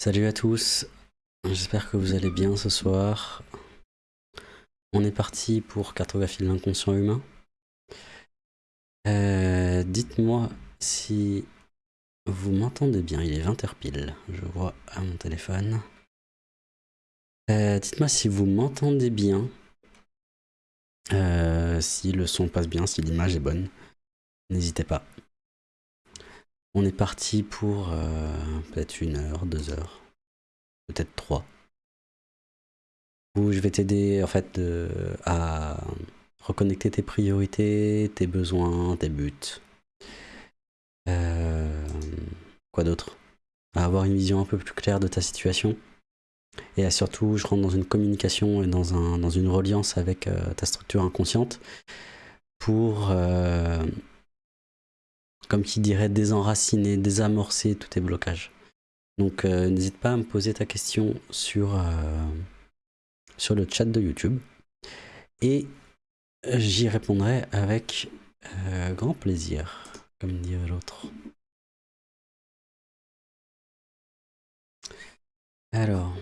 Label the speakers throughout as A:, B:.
A: Salut à tous, j'espère que vous allez bien ce soir. On est parti pour cartographie de l'inconscient humain. Euh, dites-moi si vous m'entendez bien, il est 20h pile, je vois à mon téléphone. Euh, dites-moi si vous m'entendez bien, euh, si le son passe bien, si l'image est bonne. N'hésitez pas. On est parti pour peut-être une heure, deux heures, peut-être trois. Où je vais t'aider en fait à reconnecter tes priorités, tes besoins, tes buts. Euh, quoi d'autre? À avoir une vision un peu plus claire de ta situation. Et surtout, je rentre dans une communication et dans, un, dans une reliance avec euh, ta structure inconsciente pour, euh, comme qui dirait, désenraciner, désamorcer tous tes blocages. Donc n'hésite pas à me poser ta question sur, sur le chat de YouTube. Et j'y répondrai avec grand plaisir comme dirait l'autre. Alors.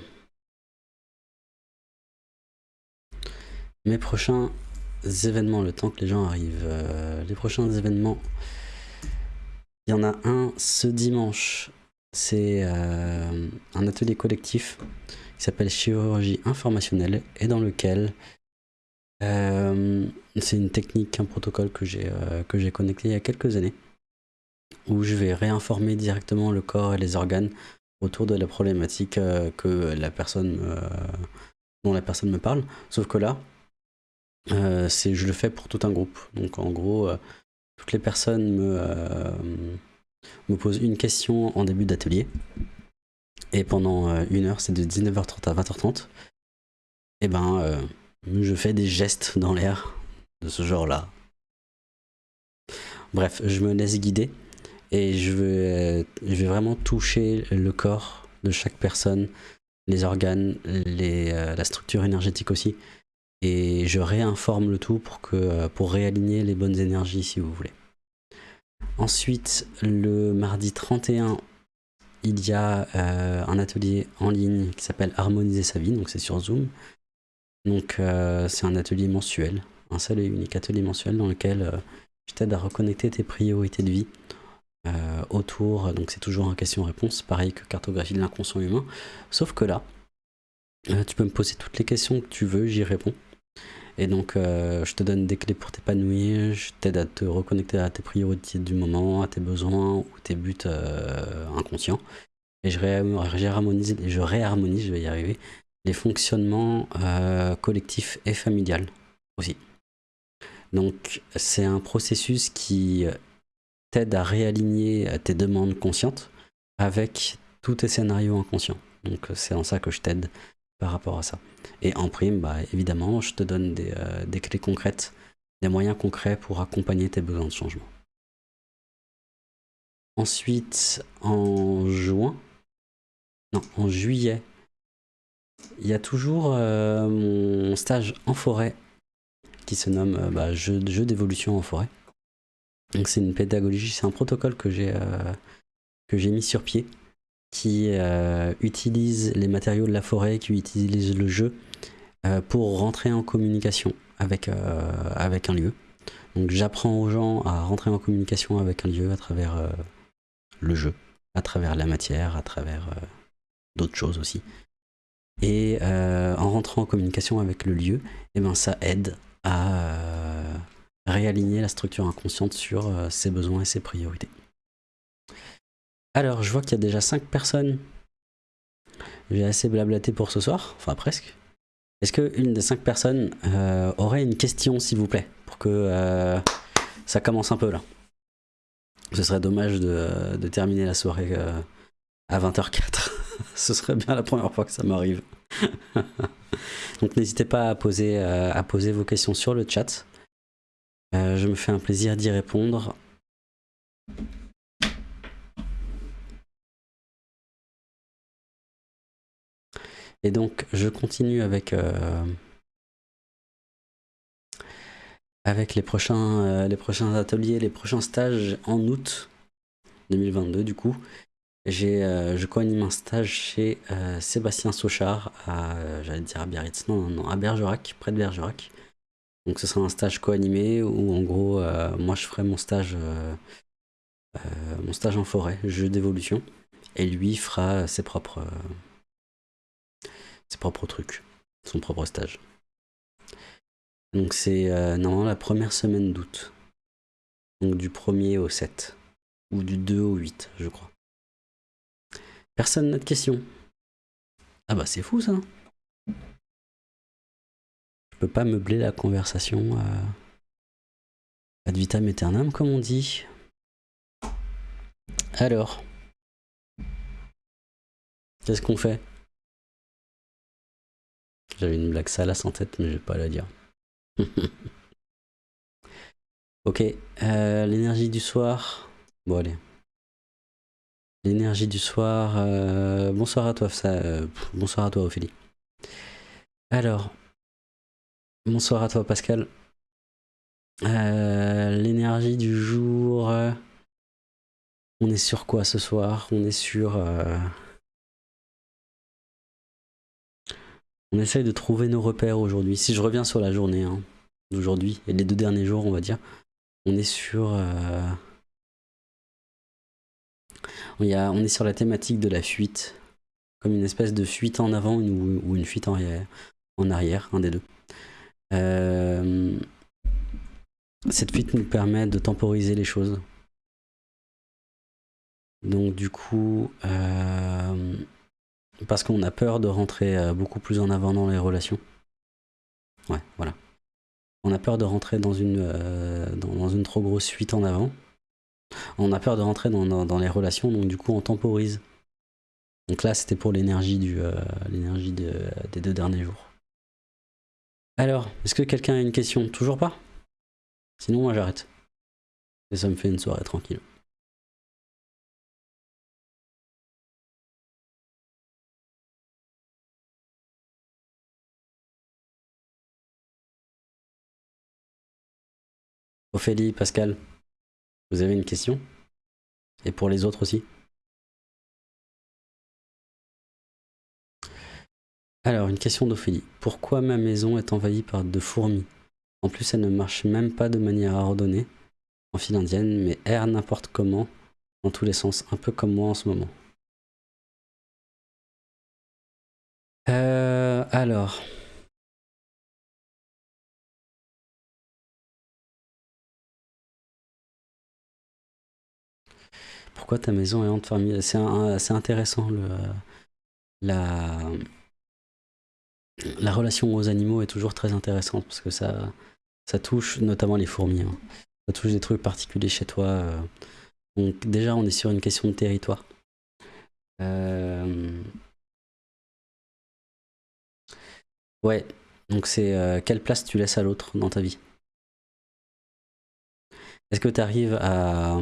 A: Mes prochains événements, le temps que les gens arrivent. Euh, les prochains événements. Il y en a un ce dimanche. C'est euh, un atelier collectif qui s'appelle chirurgie informationnelle et dans lequel euh, c'est une technique, un protocole que j'ai connecté il y a quelques années où je vais réinformer directement le corps et les organes autour de la problématique euh, que la personne dont la personne me parle. Sauf que là, euh, je le fais pour tout un groupe. Donc en gros, euh, toutes les personnes me, me posent une question en début d'atelier. Et pendant une heure, c'est de 19h30 à 20h30. Et ben, je fais des gestes dans l'air de ce genre-là. Bref, je me laisse guider et je vais, vraiment toucher le corps de chaque personne, les organes, euh, la structure énergétique aussi. Et je réinforme le tout pour, que, pour réaligner les bonnes énergies si vous voulez. Ensuite, le mardi 31, il y a euh, un atelier en ligne qui s'appelle Harmoniser sa vie, donc c'est sur Zoom. Donc euh, c'est un atelier mensuel, un seul et unique atelier mensuel dans lequel je t'aide à reconnecter tes priorités de vie euh, autour, donc c'est toujours un question-réponse, pareil que cartographie de l'inconscient humain, sauf que là, euh, tu peux me poser toutes les questions que tu veux, j'y réponds. Et donc, euh, je te donne des clés pour t'épanouir, je t'aide à te reconnecter à tes priorités du moment, à tes besoins ou tes buts inconscients. Et je, réharmonise, je réharmonise, je vais y arriver, les fonctionnements collectifs et familiales aussi. Donc, c'est un processus qui t'aide à réaligner tes demandes conscientes avec tous tes scénarios inconscients. Donc c'est en ça que je t'aide par rapport à ça. Et en prime, bah, évidemment, je te donne des, euh, des, clés concrètes, des moyens concrets pour accompagner tes besoins de changement. Ensuite, en juin, non, en juillet, il y a toujours euh, mon stage en forêt qui se nomme euh, bah, jeu d'évolution en forêt. Donc c'est une pédagogie, c'est un protocole que j'ai mis sur pied qui euh, utilise les matériaux de la forêt, qui utilise le jeu euh, pour rentrer en communication avec, avec un lieu. Donc j'apprends aux gens à rentrer en communication avec un lieu à travers le jeu, à travers la matière, à travers d'autres choses aussi. Et en rentrant en communication avec le lieu, eh ben, ça aide à réaligner la structure inconsciente sur euh, ses besoins et ses priorités. Alors, je vois qu'il y a déjà 5 personnes. J'ai assez blablaté pour ce soir, enfin presque. Est-ce qu'une des 5 personnes euh, aurait une question, s'il vous plaît, pour que euh, ça commence un peu là? Ce serait dommage de, terminer la soirée à 20h04. ce serait bien la première fois que ça m'arrive. Donc n'hésitez pas à poser, vos questions sur le chat. Euh, je me fais un plaisir d'y répondre. Et donc, je continue avec, euh, avec les, prochains, euh, les prochains ateliers, les prochains stages en août 2022 du coup. J'ai, je co-anime un stage chez Sébastien Sochard à, j'allais dire à Biarritz, non, non, à Bergerac, près de Bergerac. Donc ce sera un stage co-animé où en gros, moi je ferai mon stage, mon stage en forêt, jeu d'évolution, et lui fera ses propres, ses propres trucs, son propre stage. Donc c'est normalement la première semaine d'août. Donc du 1er au 7. Ou du 2 au 8, je crois. Personne n'a de questions Ah bah c'est fou ça Je peux pas meubler la conversation euh, ad vitam aeternam comme on dit. Alors Qu'est-ce qu'on fait? J'avais une blague salace en tête mais je vais pas la dire. ok, euh, l'énergie du soir. Bon allez. L'énergie du soir. Euh, bonsoir à toi, ça, euh, bonsoir à toi Ophélie. Alors, bonsoir à toi Pascal. L'énergie du jour. on est sur quoi ce soir? On est sur... On essaye de trouver nos repères aujourd'hui. Si je reviens sur la journée hein, d'aujourd'hui et les deux derniers jours, on va dire, on est sur... Euh, on est sur la thématique de la fuite, comme une espèce de fuite en avant ou une fuite en arrière, en arrière un des deux. Euh, cette fuite nous permet de temporiser les choses. Donc du coup, euh, parce qu'on a peur de rentrer euh, beaucoup plus en avant dans les relations. Ouais, voilà. On a peur de rentrer dans une, euh, dans, une trop grosse fuite en avant. On a peur de rentrer dans, les relations, donc du coup on temporise. Donc là c'était pour l'énergie euh, l'énergie des deux derniers jours. Alors, est-ce que quelqu'un a une question? Toujours pas? Sinon moi j'arrête. Et ça me fait une soirée tranquille. Ophélie, Pascal, vous avez une question? Et pour les autres aussi? Alors, une question d'Ophélie. Pourquoi ma maison est envahie par de fourmis? En plus, elle ne marche même pas de manière ordonnée, en file indienne, mais erre n'importe comment, dans tous les sens, un peu comme moi en ce moment. Euh, alors... Pourquoi ta maison est hante famille C'est intéressant. Le, la, la relation aux animaux est toujours très intéressante parce que ça, ça touche notamment les fourmis. Hein. Ça touche des trucs particuliers chez toi. Euh. Donc déjà, on est sur une question de territoire. Euh, ouais, donc c'est euh, quelle place tu laisses à l'autre dans ta vie? Est-ce que tu arrives à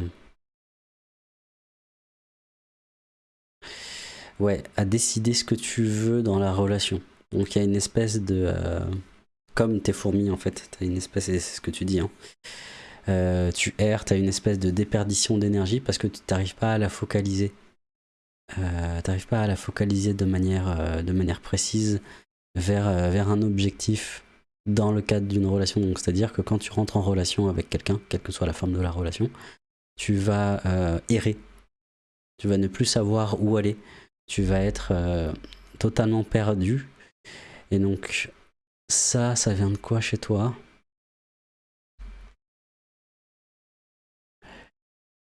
A: ouais, à décider ce que tu veux dans la relation. Donc il y a une espèce de... Euh, comme tes fourmis en fait, tu as une espèce, c'est ce que tu dis, hein. euh, tu erres, tu as une espèce de déperdition d'énergie parce que tu n'arrives pas à la focaliser. Euh, tu n'arrives pas à la focaliser de manière, de manière précise vers, vers un objectif dans le cadre d'une relation. Donc c'est-à-dire que quand tu rentres en relation avec quelqu'un, quelle que soit la forme de la relation, tu vas errer. Tu vas ne plus savoir où aller tu vas être euh, totalement perdu. Et donc, ça, ça vient de quoi chez toi?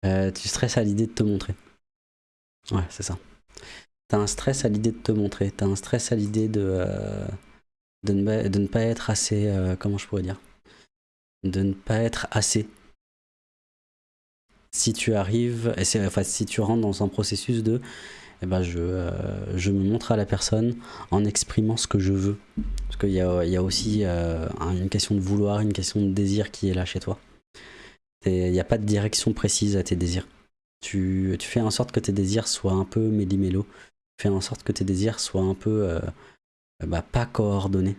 A: Euh, Tu stresses à l'idée de te montrer. Ouais, c'est ça. T'as un stress à l'idée de te montrer. T'as un stress à l'idée de, euh, ne, pas être assez... comment je pourrais dire? De ne pas être assez si tu arrives, enfin, si tu rentres dans un processus de eh ben je, euh, je me montre à la personne en exprimant ce que je veux. Parce qu'il y a, y a aussi euh, une question de vouloir, une question de désir qui est là chez toi. Il n'y a pas de direction précise à tes désirs. Tu, tu, fais en sorte que tes désirs soient un peu méli-mélo. Fais en sorte que tes désirs soient un peu euh, bah, pas coordonnés.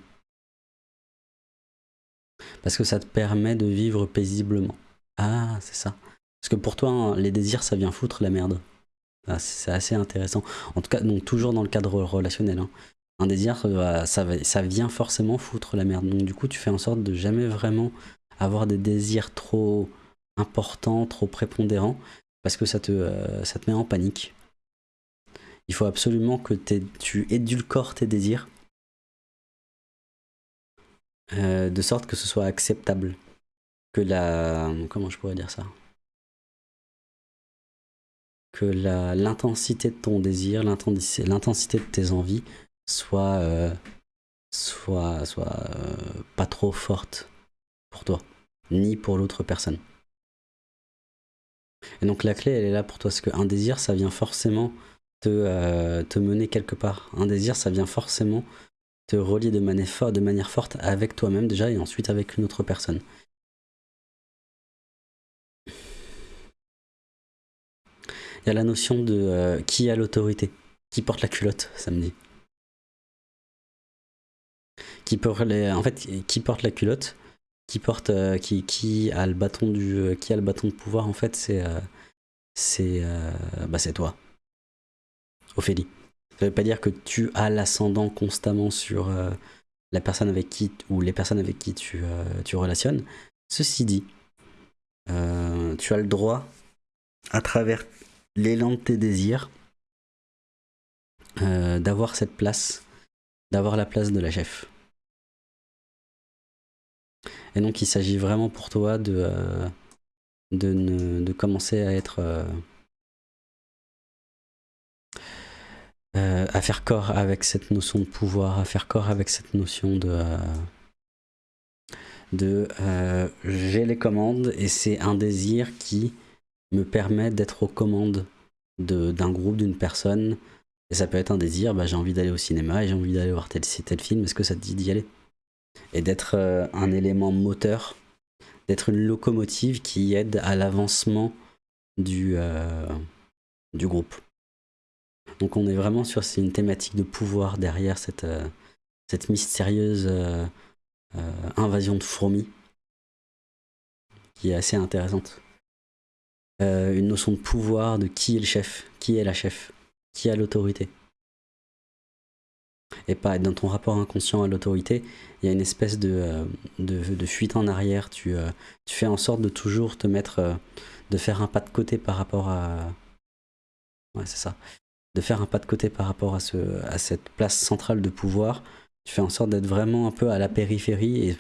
A: Parce que ça te permet de vivre paisiblement. Ah, c'est ça. Parce que pour toi, hein, les désirs, ça vient foutre la merde. Ah, c'est assez intéressant. En tout cas, donc toujours dans le cadre relationnel. Hein. Un désir, euh, ça, ça vient forcément foutre la merde. Donc du coup, tu fais en sorte de jamais vraiment avoir des désirs trop importants, trop prépondérants, parce que ça te, euh, met en panique. Il faut absolument que tu édulcores tes désirs, euh, de sorte que ce soit acceptable. Que la... Comment je pourrais dire ça? Que l'intensité de ton désir, l'intensité de tes envies soit, euh, soit, euh, pas trop forte pour toi, ni pour l'autre personne. Et donc la clé, elle est là pour toi, parce qu'un désir, ça vient forcément te, euh, mener quelque part. Un désir, ça vient forcément te relier de manière forte avec toi-même déjà, et ensuite avec une autre personne. Il y a la notion de euh, qui a l'autorité, qui porte la culotte, ça me dit. Qui porte les, en fait, qui porte la culotte, qui porte, euh, qui, qui, a le bâton du, euh, qui a le bâton de pouvoir, en fait, c'est, c'est, bah, c'est toi, Ophélie. Ça veut pas dire que tu as l'ascendant constamment sur la personne avec qui ou les personnes avec qui tu, tu relationnes. Ceci dit, tu as le droit, à travers l'élan de tes désirs, euh, d'avoir cette place, d'avoir la place de la chef. Et donc il s'agit vraiment pour toi de, euh, de, commencer à être... Euh, à faire corps avec cette notion de pouvoir, à faire corps avec cette notion de... de j'ai les commandes et c'est un désir qui me permet d'être aux commandes d'un groupe, d'une personne. Et ça peut être un désir, bah, j'ai envie d'aller au cinéma et j'ai envie d'aller voir tel, film, est-ce que ça te dit d'y aller? Et d'être euh, un élément moteur, d'être une locomotive qui aide à l'avancement du, euh, groupe. Donc on est vraiment sur une thématique de pouvoir derrière cette, euh, cette mystérieuse invasion de fourmis qui est assez intéressante. Euh, une notion de pouvoir, de qui est le chef, qui est la chef, qui a l'autorité. Et pas dans ton rapport inconscient à l'autorité, il y a une espèce de, euh, de, fuite en arrière. Tu, euh, tu, fais en sorte de toujours te mettre, de faire un pas de côté par rapport à... Ouais, c'est ça. De faire un pas de côté par rapport à, ce, à cette place centrale de pouvoir. Tu fais en sorte d'être vraiment un peu à la périphérie. Et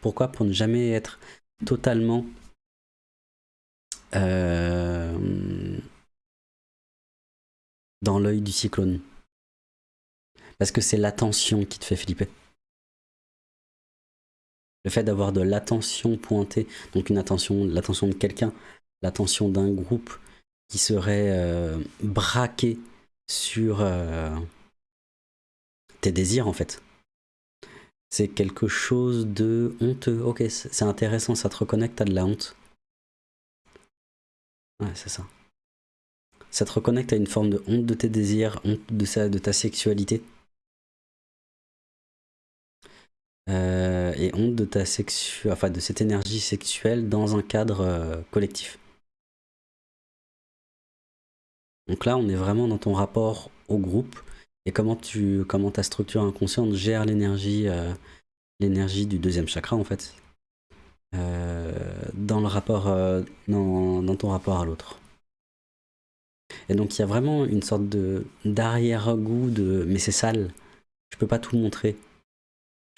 A: pourquoi Pour ne jamais être totalement euh, dans l'œil du cyclone. Parce que c'est l'attention qui te fait flipper. Le fait d'avoir de l'attention pointée, donc une attention, l'attention de quelqu'un, l'attention d'un groupe qui serait euh, braqué sur euh, tes désirs en fait. C'est quelque chose de honteux. Ok, c'est intéressant, ça te reconnecte à de la honte. Ouais, c'est ça. Ça te reconnecte à une forme de honte de tes désirs, honte de, de ta sexualité? Euh, et honte de ta sexu enfin de cette énergie sexuelle dans un cadre euh, collectif. Donc là, on est vraiment dans ton rapport au groupe et comment tu comment ta structure inconsciente gère l'énergie euh, l'énergie du deuxième chakra en fait. Euh, dans, le rapport, euh, dans, ton rapport à l'autre. Et donc il y a vraiment une sorte d'arrière-goût de mais c'est sale, je peux pas tout montrer.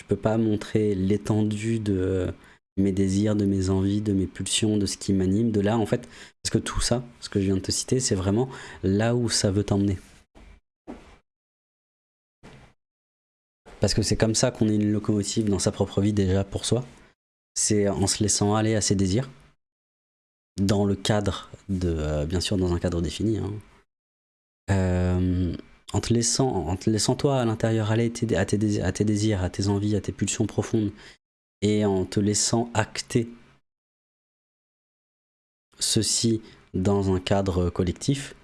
A: Je peux pas montrer l'étendue de mes désirs, de mes envies, de mes pulsions, de ce qui m'anime, de là en fait, parce que tout ça, ce que je viens de te citer, c'est vraiment là où ça veut t'emmener. Parce que c'est comme ça qu'on est une locomotive dans sa propre vie déjà pour soi c'est en se laissant aller à ses désirs, dans le cadre de, euh, bien sûr dans un cadre défini, hein. euh, en, te laissant, toi à l'intérieur aller à tes, désirs, à tes envies, à tes pulsions profondes, et en te laissant acter ceci dans un cadre collectif,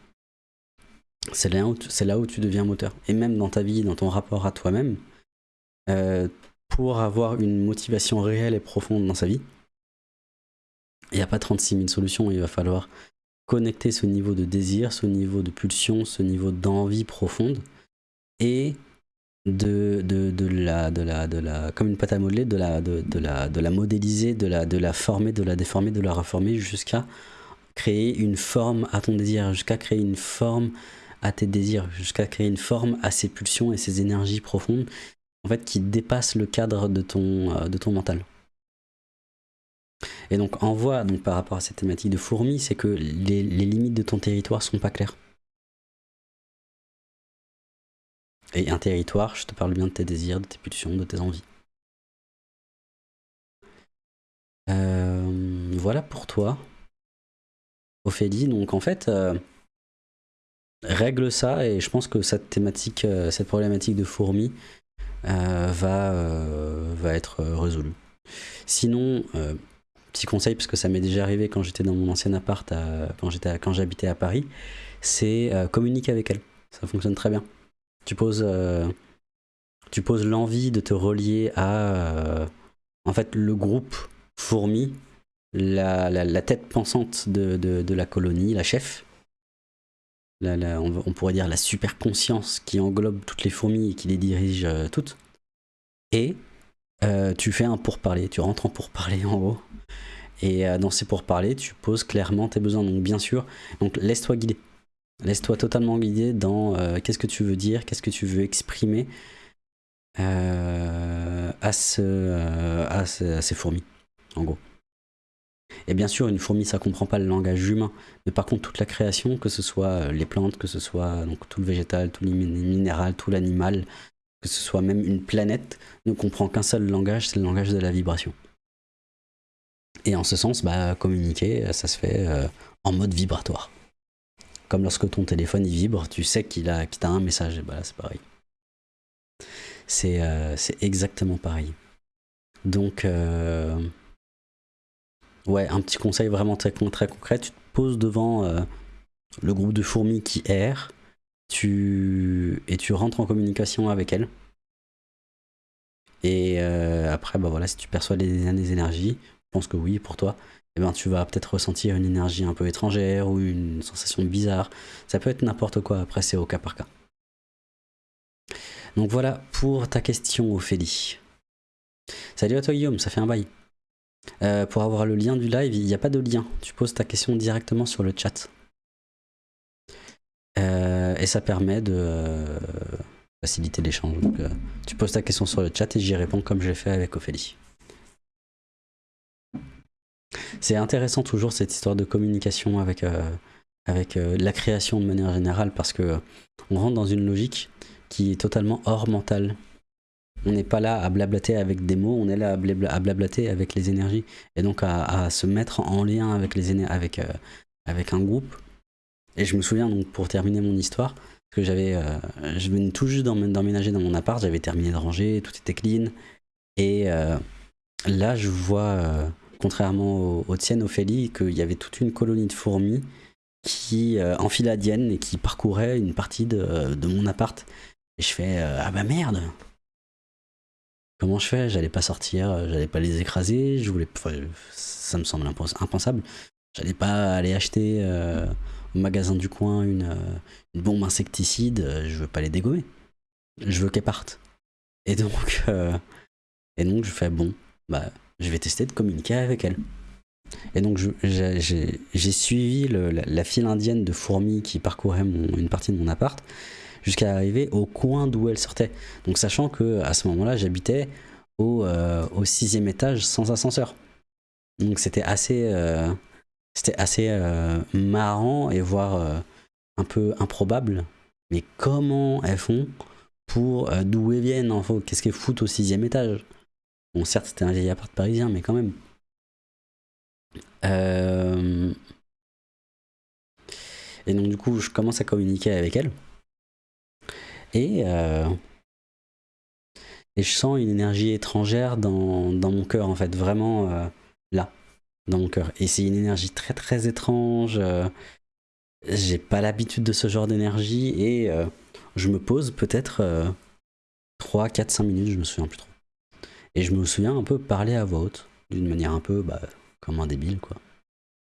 A: c'est là, là, où tu deviens moteur. Et même dans ta vie, dans ton rapport à toi-même, euh, pour avoir une motivation réelle et profonde dans sa vie, il n'y a pas 36 000 solutions, il va falloir connecter ce niveau de désir, ce niveau de pulsion, ce niveau d'envie profonde, et de, la, de, la, de la, comme une pâte à modeler, de la, de, la, de la modéliser, de la, de la former, de la déformer, de la reformer jusqu'à créer une forme à ton désir, jusqu'à créer une forme à tes désirs, jusqu'à créer une forme à ces pulsions et ces énergies profondes, en fait, qui dépassent le cadre de ton, euh, de ton mental. Et donc, en voie, donc, par rapport à cette thématique de fourmi, c'est que les, limites de ton territoire sont pas claires. Et un territoire, je te parle bien de tes désirs, de tes pulsions, de tes envies. Euh, voilà pour toi, Ophélie. Donc en fait, euh, règle ça et je pense que cette thématique, cette problématique de fourmis va, va être résolue. Sinon, petit conseil, parce que ça m'est déjà arrivé quand j'étais dans mon ancien appart, quand j'habitais à Paris, c'est communiquer avec elle. Ça fonctionne très bien. Tu poses, euh, tu poses l'envie de te relier à euh, en fait le groupe fourmi, la, la, tête pensante de, de, la colonie, la chef. La, on, pourrait dire la super conscience qui englobe toutes les fourmis et qui les dirige euh, toutes. Et tu fais un pourparler, tu rentres en pourparler en haut. Et dans ces pourparlers, tu poses clairement tes besoins. Donc bien sûr, laisse-toi guider. Laisse-toi totalement guider dans euh, qu'est-ce que tu veux dire, qu'est-ce que tu veux exprimer euh, à, euh, à, ces fourmis, en gros. Et bien sûr, une fourmi, ça comprend pas le langage humain, mais par contre, toute la création, que ce soit les plantes, que ce soit donc, tout le végétal, tout le minéral, tout l'animal, que ce soit même une planète, ne comprend qu'un seul langage, c'est le langage de la vibration. Et en ce sens, bah, communiquer, ça se fait en mode vibratoire. Comme lorsque ton téléphone vibre, tu sais qu'il a, un message. Et bah c'est pareil. Euh, c'est exactement pareil. Donc, euh, ouais, un petit conseil vraiment très, très concret. Tu te poses devant euh, le groupe de fourmis qui errent tu, et tu rentres en communication avec elles. Et après, bah voilà, si tu perçois des, des énergies, je pense que oui pour toi, eh ben, tu vas peut-être ressentir une énergie un peu étrangère ou une sensation bizarre. Ça peut être n'importe quoi, après c'est au cas par cas. Donc voilà pour ta question Ophélie. Salut à toi Guillaume, ça fait un bail. Euh, pour avoir le lien du live, il n'y a pas de lien. Tu poses ta question directement sur le chat. Euh, et ça permet de euh, faciliter l'échange. tu poses ta question sur le chat et j'y réponds comme je l'ai fait avec Ophélie. C'est intéressant toujours cette histoire de communication avec, la création de manière générale parce que on rentre dans une logique qui est totalement hors mental. On n'est pas là à blablater avec des mots, on est là à, blablater avec les énergies et donc à, se mettre en lien avec, les avec, euh, avec un groupe. Et je me souviens donc pour terminer mon histoire, que j'avais, je venais tout juste d'emménager dans mon appart, j'avais terminé de ranger, tout était clean. Et là, je vois contrairement aux, tiennes, Ophélie, qu'il y avait toute une colonie de fourmis qui euh, enfiladienne et qui parcourait une partie de, mon appart. Et je fais euh, Ah bah merde Comment je fais? J'allais pas sortir, euh, j'allais pas les écraser, je voulais, ça me semble impensable. J'allais pas aller acheter au magasin du coin une, une bombe insecticide, je veux pas les dégommer. Je veux qu'elles partent. Et donc, et donc je fais bon, bah je vais tester de communiquer avec elle. Et donc j'ai suivi la, file indienne de fourmis qui parcourait une partie de mon appart jusqu'à arriver au coin d'où elle sortait. Donc sachant que à ce moment-là j'habitais au, euh, au, sixième étage sans ascenseur. Donc c'était assez, euh, c'était assez euh, marrant et voire un peu improbable. Mais comment elles font pour d'où elles viennent Qu'est-ce qu'elles foutent au sixième étage? Bon, certes, c'était un vieil appart parisien, mais quand même. Euh, et donc, du coup, je commence à communiquer avec elle. Et, euh, et je sens une énergie étrangère dans, mon cœur, en fait, vraiment euh, là, dans mon cœur. Et c'est une énergie très très étrange. J'ai pas l'habitude de ce genre d'énergie et je me pose peut-être 3, 4, 5 minutes, je me souviens plus trop. Et je me souviens un peu parler à voix haute, d'une manière un peu bah, comme un débile, quoi.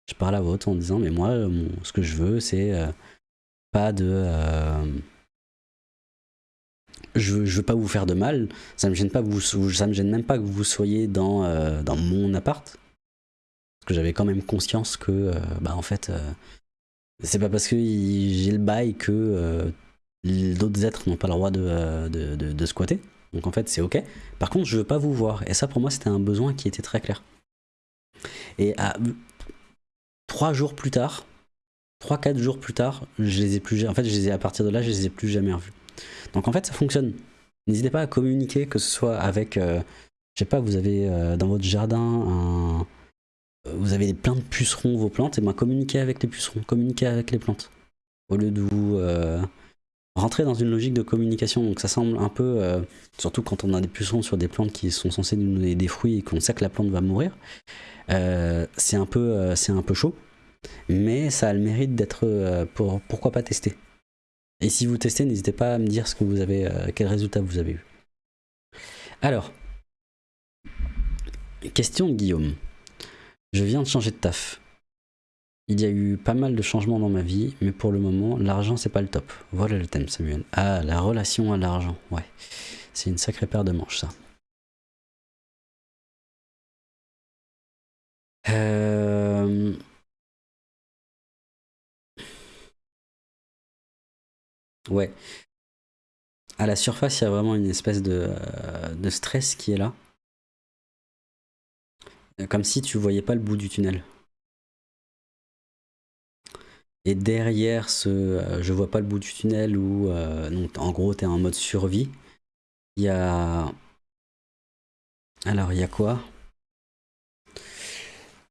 A: Je parle à votre en disant, mais moi, ce que je veux, c'est pas de je, veux pas vous faire de mal, ça me gêne me gêne même pas que vous soyez dans, euh, dans mon appart. Parce que j'avais quand même conscience que, euh, bah en fait, euh, c'est pas parce que j'ai le bail que d'autres êtres n'ont pas le droit de, squatter. Donc en fait, c'est ok. Par contre, je veux pas vous voir. Et ça, pour moi, c'était un besoin qui était très clair. Et à, trois jours plus tard, trois, quatre jours plus tard, je les ai plus, en fait, je à partir de là, je les ai plus jamais revus. Donc en fait, ça fonctionne. N'hésitez pas à communiquer, que ce soit avec, euh, je sais pas, vous avez euh, dans votre jardin un, euh, vous avez plein de pucerons vos plantes, et ben communiquez avec les pucerons, communiquez avec les plantes. Au lieu de vous rentrer dans une logique de communication. Donc ça semble un peu, surtout quand on a des pucerons sur des plantes qui sont censées nous donner des fruits et qu'on sait que la plante va mourir, c'est un, peu, un peu chaud. Mais ça a le mérite d'être, pour, pourquoi pas tester et si vous testez, n'hésitez pas à me dire euh, quel résultat vous avez eu. Alors, question de Guillaume. Je viens de changer de taf. Il y a eu pas mal de changements dans ma vie, mais pour le moment, l'argent c'est pas le top. Voilà le thème, Samuel. Ah, la relation à l'argent. Ouais, c'est une sacrée paire de manches, ça. Euh... Ouais. À la surface, il y a vraiment une espèce de, euh, de stress qui est là. Comme si tu voyais pas le bout du tunnel. Et derrière ce euh, je vois pas le bout du tunnel où euh, en gros tu es en mode survie, il y a... Alors il y a quoi?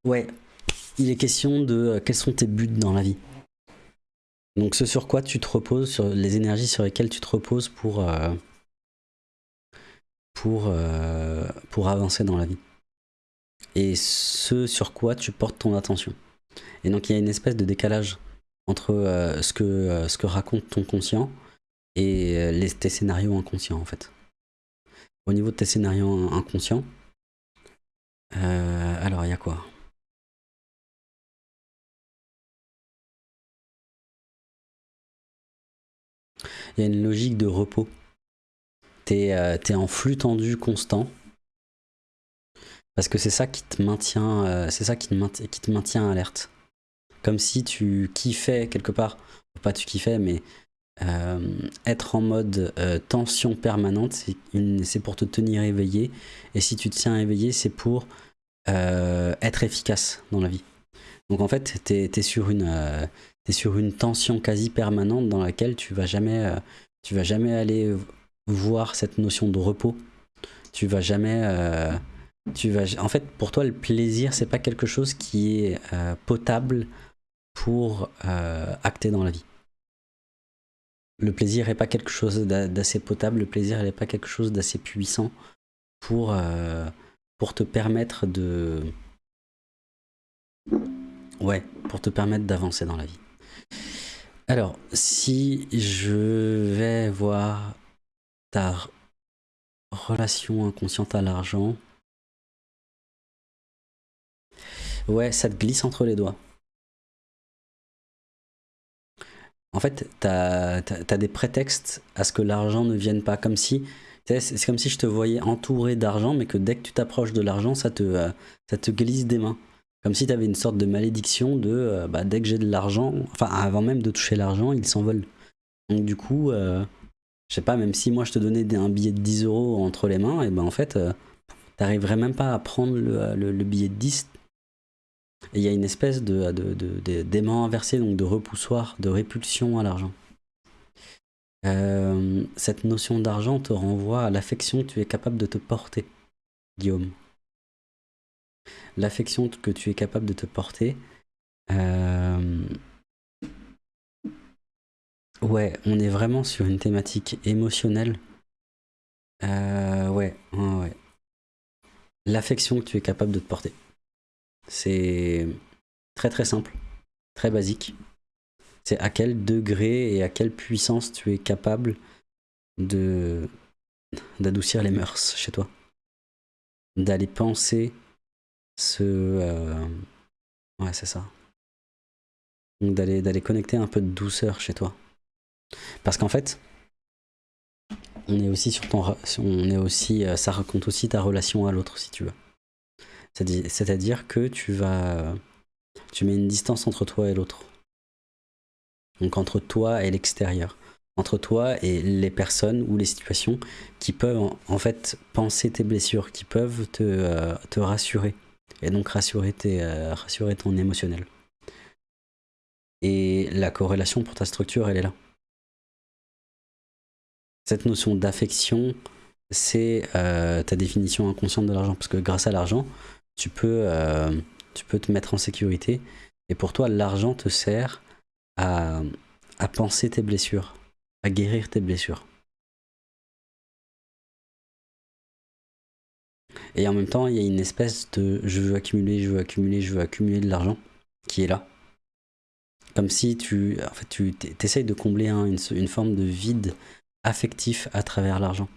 A: Ouais, il est question de quels sont tes buts dans la vie? Donc ce sur quoi tu te reposes, sur les énergies sur lesquelles tu te reposes pour, euh, pour, euh, pour avancer dans la vie. Et ce sur quoi tu portes ton attention. Et donc il y a une espèce de décalage entre euh, ce, que, ce que raconte ton conscient et les, tes scénarios inconscients en fait. Au niveau de tes scénarios inconscients, alors il y a quoi? Il y a une logique de repos. Euh, es en flux tendu constant. Parce que c'est ça qui te maintient, euh, c'est ça qui te, maintient, qui te maintient alerte. Comme si tu kiffais quelque part, pas tu kiffais, mais euh, être en mode tension permanente, c'est pour te tenir éveillé. Et si tu te tiens éveillé, c'est pour être efficace dans la vie. Donc en fait, tu es, sur une sur une tension quasi permanente dans laquelle tu vas jamais, euh, tu vas jamais aller voir cette notion de repos. Tu vas jamais, euh, tu vas, en fait, pour toi, le plaisir, c'est pas quelque chose qui est euh, potable pour acter dans la vie. Le plaisir n'est pas quelque chose d'assez potable, le plaisir n'est pas quelque chose d'assez puissant pour, pour te permettre de... Ouais, pour te permettre d'avancer dans la vie. Alors, si je vais voir ta relation inconsciente à l'argent, ouais, ça te glisse entre les doigts. En fait, tu as, des prétextes à ce que l'argent ne vienne pas, comme si c'est comme si je te voyais entouré d'argent, mais que dès que tu t'approches de l'argent, ça te, euh, ça te glisse des mains. Comme si tu avais une sorte de malédiction de euh, bah, dès que j'ai de l'argent, enfin avant même de toucher l'argent, il s'envole. Donc du coup, euh, je sais pas, même si moi je te donnais un billet de 10 euros entre les mains, et ben en fait, euh, t'arriverais même pas à prendre le, billet de 10. Et il y a une espèce de, d'aimant inversé, donc de repoussoir, de répulsion à l'argent. cette notion d'argent te renvoie à l'affection que tu es capable de te porter, Guillaume l'affection que tu es capable de te porter. Euh, ouais, on est vraiment sur une thématique émotionnelle. Euh, ouais, ouais. L'affection que tu es capable de te porter. C'est très très simple, très basique. C'est à quel degré et à quelle puissance tu es capable de d'adoucir les mœurs chez toi. D'aller penser ce... Euh, ouais, c'est ça. Donc d'aller connecter un peu de douceur chez toi. Parce qu'en fait, on est aussi sur ton, on est aussi, euh, ça raconte aussi ta relation à l'autre si tu veux. C'est-à-dire que tu vas, tu mets une distance entre toi et l'autre. Donc entre toi et l'extérieur. Entre toi et les personnes ou les situations qui peuvent en fait penser tes blessures, qui peuvent te, euh, te rassurer. Et donc rassurer, tes, euh, rassurer ton émotionnel. Et la corrélation pour ta structure, elle est là. Cette notion d'affection, c'est euh, ta définition inconsciente de l'argent. Parce que grâce à l'argent, tu, peux, euh, tu peux te mettre en sécurité. Et pour toi, l'argent te sert à, à penser tes blessures, à guérir tes blessures. Et en même temps, il y a une espèce de je veux accumuler, je veux accumuler, je veux accumuler de l'argent qui est là. Comme si tu, en fait, tu essayes de combler une, une, forme de vide affectif à travers l'argent.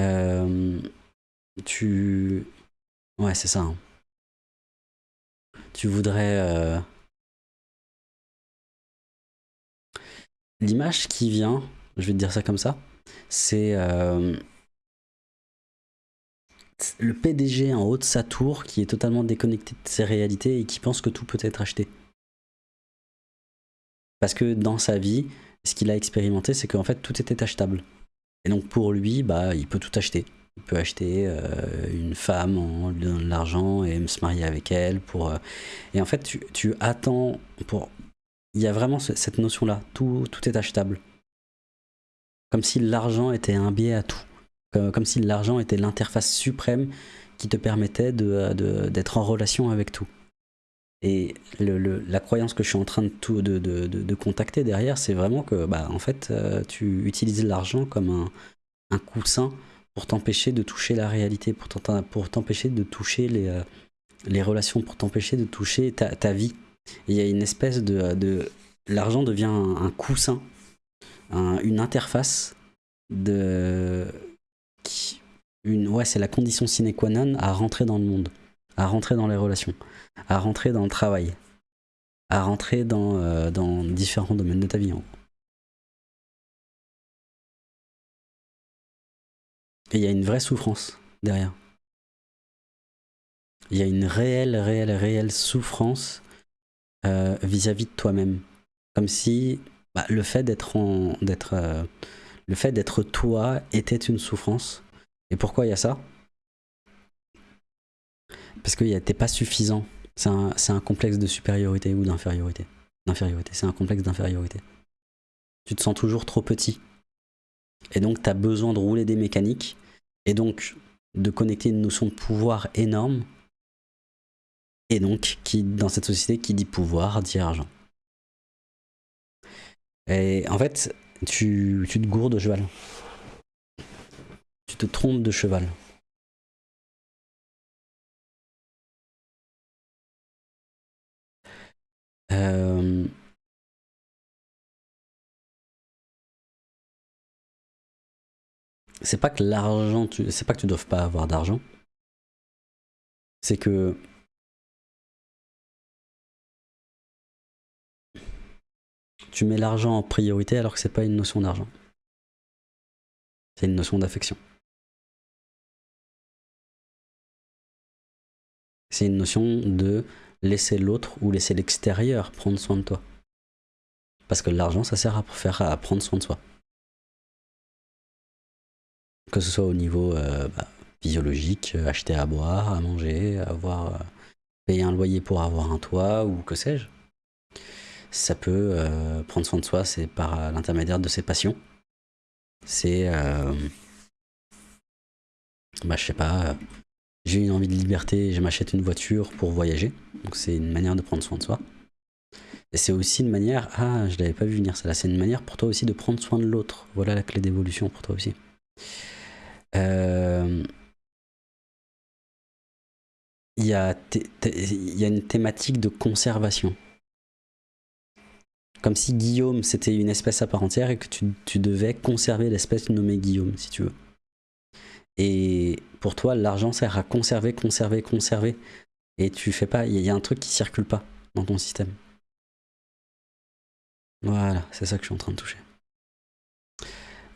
A: Euh, tu... Ouais, c'est ça. Hein. Tu voudrais... Euh, l'image qui vient, je vais te dire ça comme ça, c'est euh, le PDG en haut de sa tour qui est totalement déconnecté de ses réalités et qui pense que tout peut être acheté. Parce que dans sa vie, ce qu'il a expérimenté, c'est qu'en fait, tout était achetable. Et donc pour lui, bah, il peut tout acheter. Il peut acheter euh, une femme en lui donnant de l'argent et se marier avec elle. Euh, Et en fait, tu, attends pour... Il y a vraiment cette notion-là. Tout, tout est achetable. Comme si l'argent était un biais à tout. Comme, si l'argent était l'interface suprême qui te permettait d'être de, en relation avec tout. Et la croyance que je suis en train de, tout, de, contacter derrière, c'est vraiment que, bah, en fait, euh, tu utilises l'argent comme un, coussin pour t'empêcher de toucher la réalité, pour t'empêcher de toucher les, euh, les relations, pour t'empêcher de toucher ta, vie. il y a une espèce de... L'argent devient un, coussin, une interface de... une, ouais, c'est la condition sine qua non à rentrer dans le monde, à rentrer dans les relations à rentrer dans le travail, à rentrer dans, euh, différents domaines de ta vie. Et il y a une vraie souffrance derrière. Il y a une réelle, réelle, réelle souffrance euh, vis-à-vis de toi-même. Comme si bah, le fait d'être d'être euh, le fait d'être toi était une souffrance. Et pourquoi il y a ça? Parce que t'es pas suffisant c'est un, complexe de supériorité ou d'infériorité. D'infériorité, c'est un complexe d'infériorité. Tu te sens toujours trop petit. Et donc, tu as besoin de rouler des mécaniques et donc de connecter une notion de pouvoir énorme. Et donc, qui, dans cette société, qui dit pouvoir, dit argent. Et en fait, tu, tu te gourdes de cheval. Tu te trompes de cheval. Euh, c'est pas que l'argent, c'est pas que tu dois pas avoir d'argent. C'est que tu mets l'argent en priorité alors que c'est pas une notion d'argent. C'est une notion d'affection. C'est une notion de laisser l'autre ou laisser l'extérieur prendre soin de toi. Parce que l'argent, ça sert à, faire, prendre soin de soi. Que ce soit au niveau euh, bah, physiologique, euh, acheter à boire, à manger, avoir euh, payer un loyer pour avoir un toit ou que sais-je. Ça peut prendre soin de soi, c'est par l'intermédiaire de ses passions. C'est, bah, je sais pas, j'ai une envie de liberté, je m'achète une voiture pour voyager. Donc c'est une manière de prendre soin de soi. Et c'est aussi une manière, ah je l'avais pas vu venir ça là, c'est une manière pour toi aussi de prendre soin de l'autre. Voilà la clé d'évolution pour toi aussi. Euh, il y a une thématique de conservation. Comme si Guillaume c'était une espèce à part entière et que tu, devais conserver l'espèce nommée Guillaume si tu veux. Et pour toi, l'argent sert à conserver, conserver, conserver. Et tu fais pas, il y, a un truc qui circule pas dans ton système. Voilà, c'est ça que je suis en train de toucher.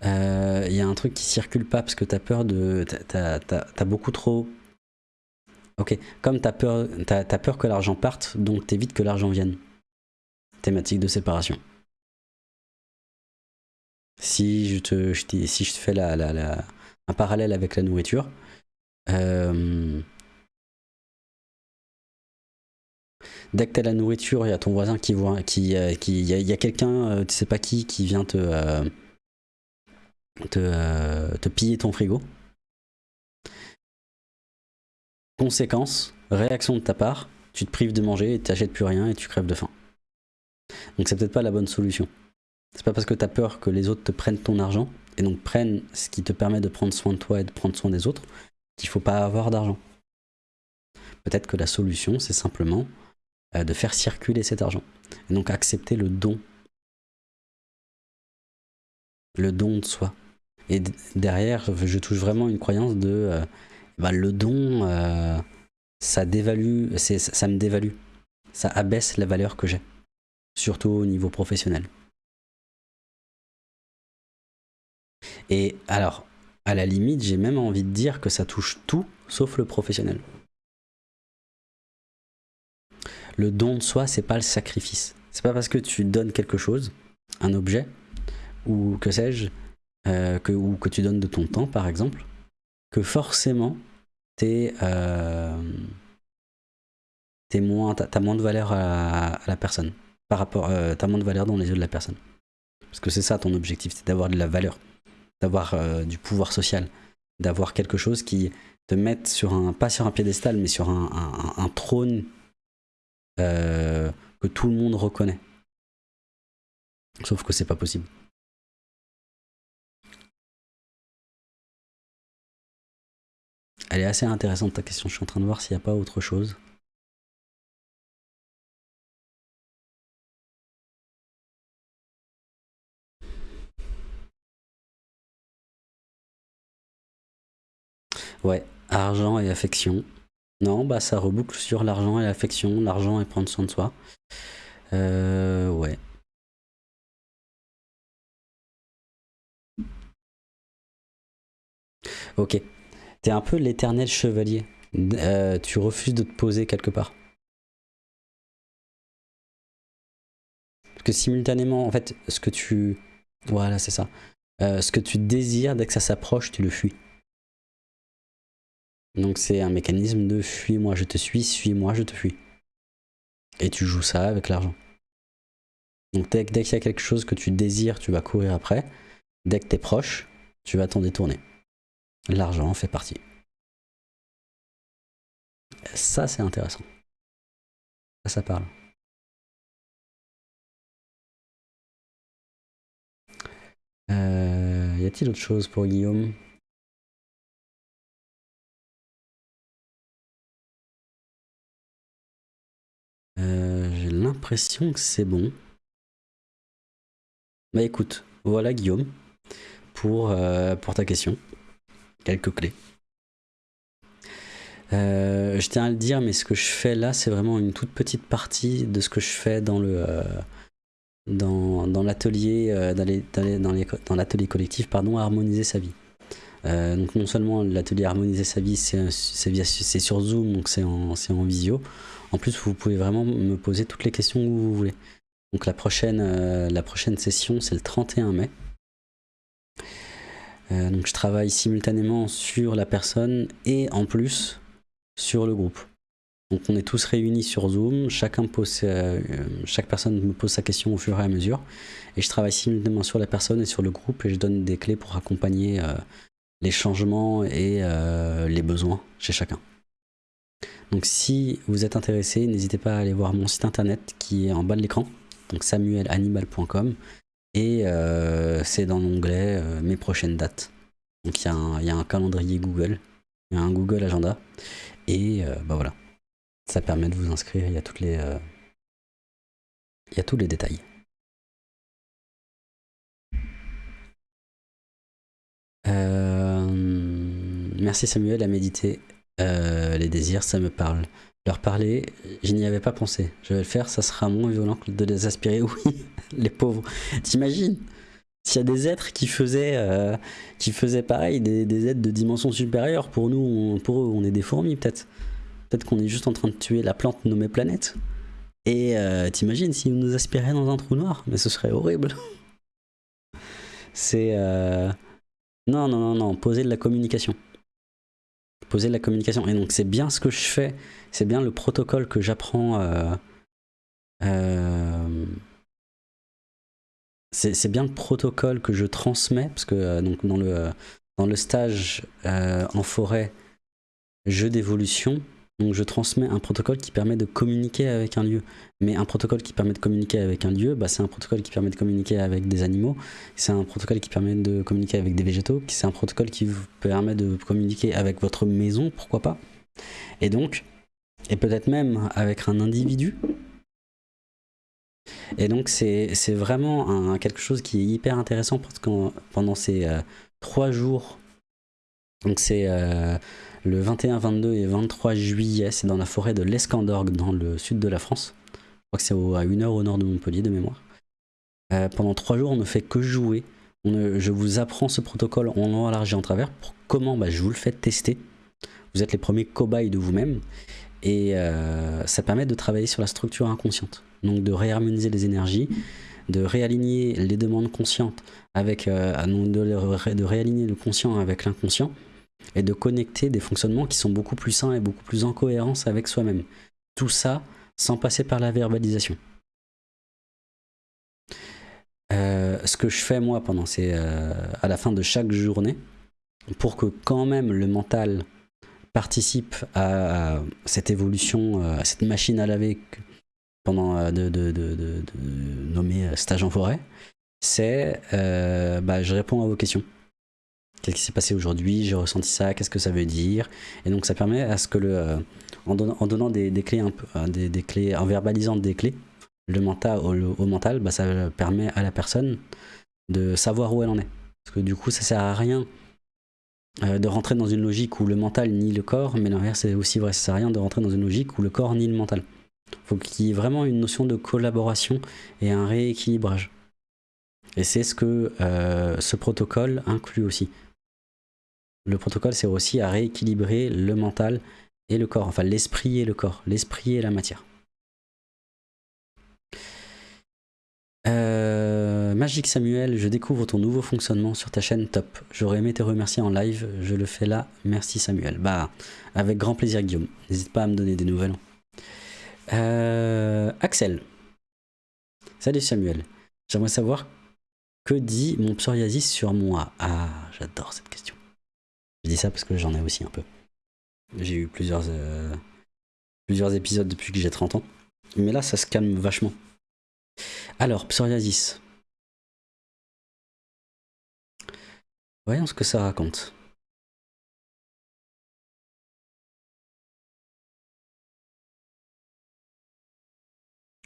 A: Il euh, y a un truc qui circule pas parce que t'as peur de... T'as beaucoup trop... Ok, comme t'as peur, as, peur que l'argent parte, donc t'évites que l'argent vienne. Thématique de séparation. Si je te, je te fais un parallèle avec la nourriture, euh, dès que tu as la nourriture, il y a ton voisin qui voit, qui, euh, il y a, quelqu'un, euh, tu sais pas qui, qui vient te, te, te piller ton frigo. Conséquence, réaction de ta part, tu te prives de manger et tu n'achètes plus rien et tu crèves de faim. Donc c'est peut-être pas la bonne solution. C'est pas parce que tu as peur que les autres te prennent ton argent et donc prennent ce qui te permet de prendre soin de toi et de prendre soin des autres qu'il faut pas avoir d'argent. Peut-être que la solution c'est simplement euh, de faire circuler cet argent et donc accepter le don. Le don de soi. Et derrière, je touche vraiment une croyance de euh, bah, le don, euh, ça dévalue, ça me dévalue. Ça abaisse la valeur que j'ai, surtout au niveau professionnel. Et alors, à la limite, j'ai même envie de dire que ça touche tout sauf le professionnel. Le don de soi, c'est pas le sacrifice. C'est pas parce que tu donnes quelque chose, un objet, ou que sais-je, euh, ou que tu donnes de ton temps, par exemple, que forcément, t'es euh, moins, as, moins de valeur à, la personne. Par rapport, euh, t'as moins de valeur dans les yeux de la personne. Parce que c'est ça ton objectif, c'est d'avoir de la valeur d'avoir euh, du pouvoir social, d'avoir quelque chose qui te mette sur un, pas sur un piédestal, mais sur un, trône euh, que tout le monde reconnaît. Sauf que c'est pas possible. Elle est assez intéressante ta question, je suis en train de voir s'il n'y a pas autre chose. Ouais, argent et affection. Non, bah ça reboucle sur l'argent et l'affection, l'argent et prendre soin de soi. Euh, ouais. Ok. T'es un peu l'éternel chevalier. Euh, tu refuses de te poser quelque part. Parce que simultanément, en fait, ce que tu... Voilà, c'est ça. Euh, ce que tu désires, dès que ça s'approche, tu le fuis. Donc c'est un mécanisme de fuis-moi, je te suis, suis-moi, je te fuis. Et tu joues ça avec l'argent. Donc dès, qu'il y a quelque chose que tu désires, tu vas courir après. Dès que tu es proche, tu vas t'en détourner. L'argent fait partie. Ça, c'est intéressant. Ça, ça parle. Euh, y a-t-il autre chose pour Guillaume? Euh, j'ai l'impression que c'est bon. Bah écoute, voilà Guillaume, pour, euh, pour ta question. Quelques clés. Euh, je tiens à le dire, mais ce que je fais là, c'est vraiment une toute petite partie de ce que je fais dans le dans, dans l'atelier dans collectif pardon, harmoniser sa vie. donc non seulement l'atelier harmoniser sa vie, c'est sur Zoom, donc c'est en, en visio. En plus, vous pouvez vraiment me poser toutes les questions que vous voulez. Donc la prochaine, euh, la prochaine session, c'est le 31 mai. Euh, donc je travaille simultanément sur la personne et en plus sur le groupe. Donc on est tous réunis sur Zoom, euh, chaque personne me pose sa question au fur et à mesure. Et je travaille simultanément sur la personne et sur le groupe et je donne des clés pour accompagner les changements et les besoins chez chacun. Donc si vous êtes intéressé, n'hésitez pas à aller voir mon site internet qui est en bas de l'écran, donc samuelanimal.com, et euh, c'est dans l'onglet euh, mes prochaines dates. Donc il y, a un calendrier Google, il y a un Google Agenda, et euh, bah voilà, ça permet de vous inscrire, il y a toutes les, il y a tous les détails. merci Samuel à méditer euh, les désirs, ça me parle. Leur parler, je n'y avais pas pensé. Je vais le faire, ça sera moins violent que de les aspirer. Oui, les pauvres. T'imagines? S'il y a des êtres qui faisaient, euh, qui faisaient pareil, des, êtres de dimension supérieure, pour nous, pour eux, on est des fourmis peut-être. Peut-être qu'on est juste en train de tuer la plante nommée planète. Et euh, t'imagines s'ils nous aspiraient dans un trou noir Mais ce serait horrible. C'est... Non, non, non, non, poser de la communication. Poser de la communication. Et donc c'est bien ce que je fais, c'est bien le protocole que j'apprends... Euh... euh c'est bien le protocole que je transmets, parce que euh, donc dans, le, dans le stage en forêt, jeu d'évolution, donc je transmets un protocole qui permet de communiquer avec un lieu. Mais un protocole qui permet de communiquer avec un lieu, bah, c'est un protocole qui permet de communiquer avec des animaux, c'est un protocole qui permet de communiquer avec des végétaux, c'est un protocole qui vous permet de communiquer avec votre maison, pourquoi pas. Et donc, et peut-être même avec un individu. Et donc c'est vraiment quelque chose qui est hyper intéressant parce que pendant ces euh, trois jours, donc c'est... Euh, le 21, 22 et 23 juillet, c'est dans la forêt de l'Escandorgue, dans le sud de la France. Je crois que c'est à une heure au nord de Montpellier, de mémoire. Euh, pendant trois jours, on ne fait que jouer. je vous apprends ce protocole en long, en travers. Pour comment? Bah, Je vous le fais tester. Vous êtes les premiers cobayes de vous-même. Et euh, ça permet de travailler sur la structure inconsciente. Donc de réharmoniser les énergies, de réaligner les demandes conscientes avec, euh, de réaligner le conscient avec l'inconscient et de connecter des fonctionnements qui sont beaucoup plus sains et beaucoup plus en cohérence avec soi-même. Tout ça sans passer par la verbalisation. Euh, ce que je fais moi pendant ces, euh, à la fin de chaque journée, pour que quand même le mental participe à, cette évolution, euh, à cette machine à laver pendant de, nommer stage en forêt, c'est bah, je réponds à vos questions. Qu'est-ce qui s'est passé aujourd'hui J'ai ressenti ça, qu'est-ce que ça veut dire Et donc ça permet à ce que le, euh, en, donnant, des, clés un peu, euh, des, clés, en verbalisant des clés, le mental au, mental, bah, ça permet à la personne de savoir où elle en est. Parce que du coup, ça sert à rien euh, de rentrer dans une logique où le mental nie le corps, mais l'inverse c'est aussi vrai, ça sert à rien de rentrer dans une logique où le corps nie le mental. Il faut qu'il y ait vraiment une notion de collaboration et un rééquilibrage. Et c'est ce que ce protocole inclut aussi le protocole sert aussi à rééquilibrer le mental et le corps, enfin l'esprit et le corps, l'esprit et la matière. Euh, Magique Samuel, je découvre ton nouveau fonctionnement sur ta chaîne top. J'aurais aimé te remercier en live, je le fais là. Merci Samuel. Bah, avec grand plaisir Guillaume. N'hésite pas à me donner des nouvelles. Euh, Axel. Salut Samuel. J'aimerais savoir que dit mon psoriasis sur moi? Ah, j'adore cette question. Je dis ça parce que j'en ai aussi un peu. J'ai eu plusieurs, euh, plusieurs épisodes depuis que j'ai 30 ans. Mais là, ça se calme vachement. Alors, psoriasis. Voyons ce que ça raconte.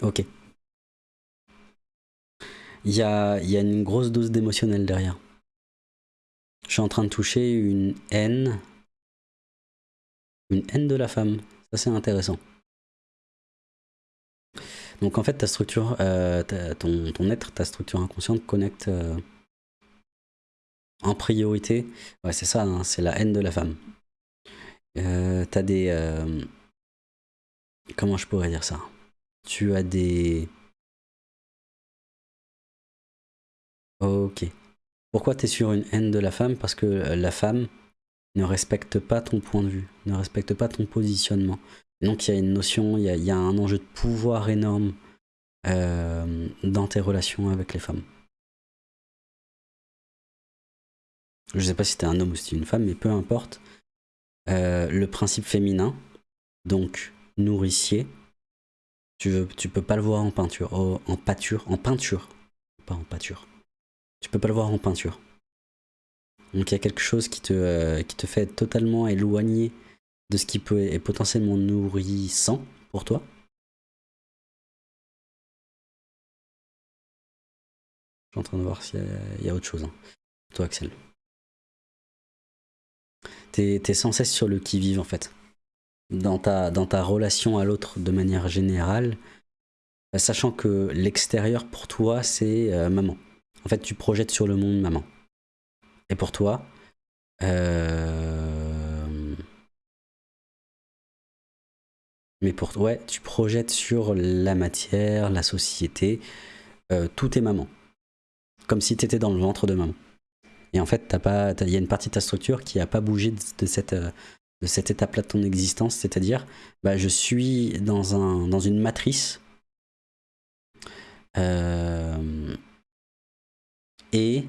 A: Ok. Il y a, y a une grosse dose d'émotionnel derrière. Je suis en train de toucher une haine. Une haine de la femme. Ça, c'est intéressant. Donc en fait, ta structure, euh, ton, être, ta structure inconsciente connecte euh, en priorité. Ouais, c'est ça, hein, c'est la haine de la femme. Euh, T'as des... Euh, comment je pourrais dire ça? Tu as des... Ok. Pourquoi tu es sur une haine de la femme? Parce que euh, la femme ne respecte pas ton point de vue, ne respecte pas ton positionnement. Donc il y a une notion, il y a, un enjeu de pouvoir énorme euh, dans tes relations avec les femmes. Je sais pas si es un homme ou si es une femme, mais peu importe. Euh, le principe féminin, donc nourricier, tu, veux, tu peux pas le voir en peinture, en pâture, en peinture, pas en pâture. Tu peux pas le voir en peinture. Donc il y a quelque chose qui te, euh, qui te fait totalement éloigné de ce qui peut être potentiellement nourrissant pour toi. Je suis en train de voir s'il y, a autre chose. Hein. Toi Axel. T'es es sans cesse sur le qui-vive en fait. dans ta, dans ta relation à l'autre de manière générale, sachant que l'extérieur pour toi c'est maman. En fait, tu projettes sur le monde maman. Et pour toi, euh... mais pour toi, ouais, tu projettes sur la matière, la société, euh, tout est maman. Comme si tu étais dans le ventre de maman. Et en fait, il y a une partie de ta structure qui n'a pas bougé de, cette, euh, de cette étape-là de ton existence, c'est-à-dire, bah, je suis dans, un, dans une matrice. Et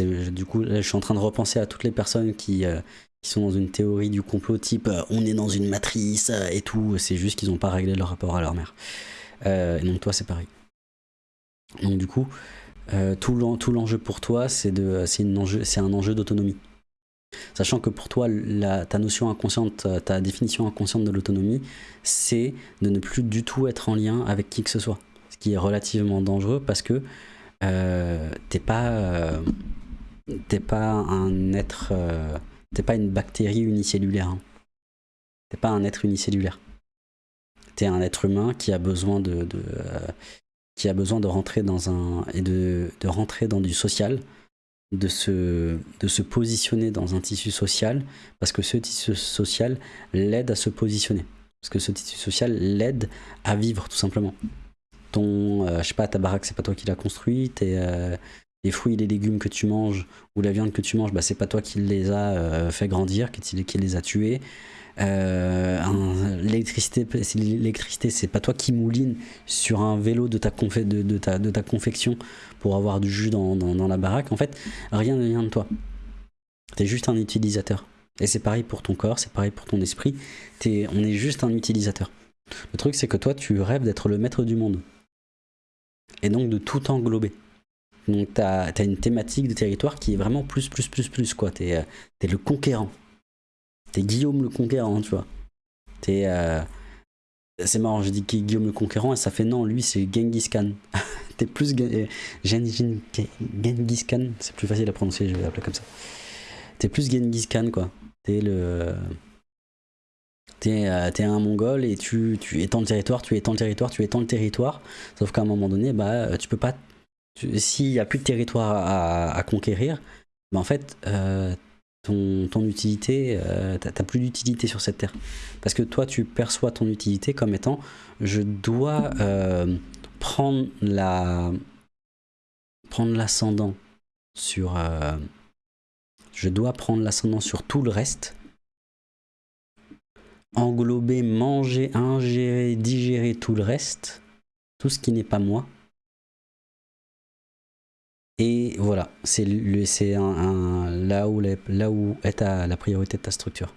A: du coup, je suis en train de repenser à toutes les personnes qui, euh, qui sont dans une théorie du complot type euh, on est dans une matrice euh, et tout. C'est juste qu'ils n'ont pas réglé leur rapport à leur mère. et donc toi, c'est pareil. Donc du coup, tout l'enjeu pour toi, c'est un enjeu d'autonomie. Sachant que pour toi, ta notion inconsciente, ta définition inconsciente de l'autonomie, c'est de ne plus du tout être en lien avec qui que ce soit. Ce qui est relativement dangereux parce que euh, t'es pas, euh, t'es pas un être, euh, t'es pas une bactérie unicellulaire. Hein. T'es pas un être unicellulaire. T'es un être humain qui a besoin de, qui a besoin de rentrer dans un et de, de, rentrer dans du social, de se, de se positionner dans un tissu social, parce que ce tissu social l'aide à se positionner. Parce que ce tissu social l'aide à vivre tout simplement ton, euh, je sais pas, ta baraque, c'est pas toi qui l'as construite, et euh, les fruits les légumes que tu manges, ou la viande que tu manges, bah, c'est pas toi qui les a euh, fait grandir, qui, les a tués. l'électricité, l'électricité, c'est pas toi qui mouline sur un vélo de ta, confection pour avoir du jus dans, dans, la baraque. En fait, rien ne vient de toi. T'es juste un utilisateur. Et c'est pareil pour ton corps, c'est pareil pour ton esprit. Es, on est juste un utilisateur. Le truc, c'est que toi, tu rêves d'être le maître du monde et donc de tout englober. Donc tu as, une thématique de territoire qui est vraiment plus, plus, plus, plus, quoi. Tu es, euh, le conquérant. Tu es Guillaume le conquérant, tu vois. es euh, C'est marrant, je dis Guillaume le conquérant et ça fait non, lui c'est Genghis Khan. es plus Genghis Khan, c'est plus facile à prononcer, je vais l'appeler comme ça. Tu es plus Genghis Khan, quoi. es le T'es euh, un mongol et tu, étends le territoire, tu étends le territoire, tu étends le territoire. Sauf qu'à un moment donné, bah, tu peux pas. S'il n'y a plus de territoire à, conquérir, bah, en fait, euh, ton, ton, utilité, euh, t'as plus d'utilité sur cette terre. Parce que toi, tu perçois ton utilité comme étant je dois prendre la prendre l'ascendant sur je dois prendre l'ascendant sur tout le reste englober, manger, ingérer, digérer tout le reste, tout ce qui n'est pas moi. Et voilà, c'est un, là, où là où est la priorité de ta structure.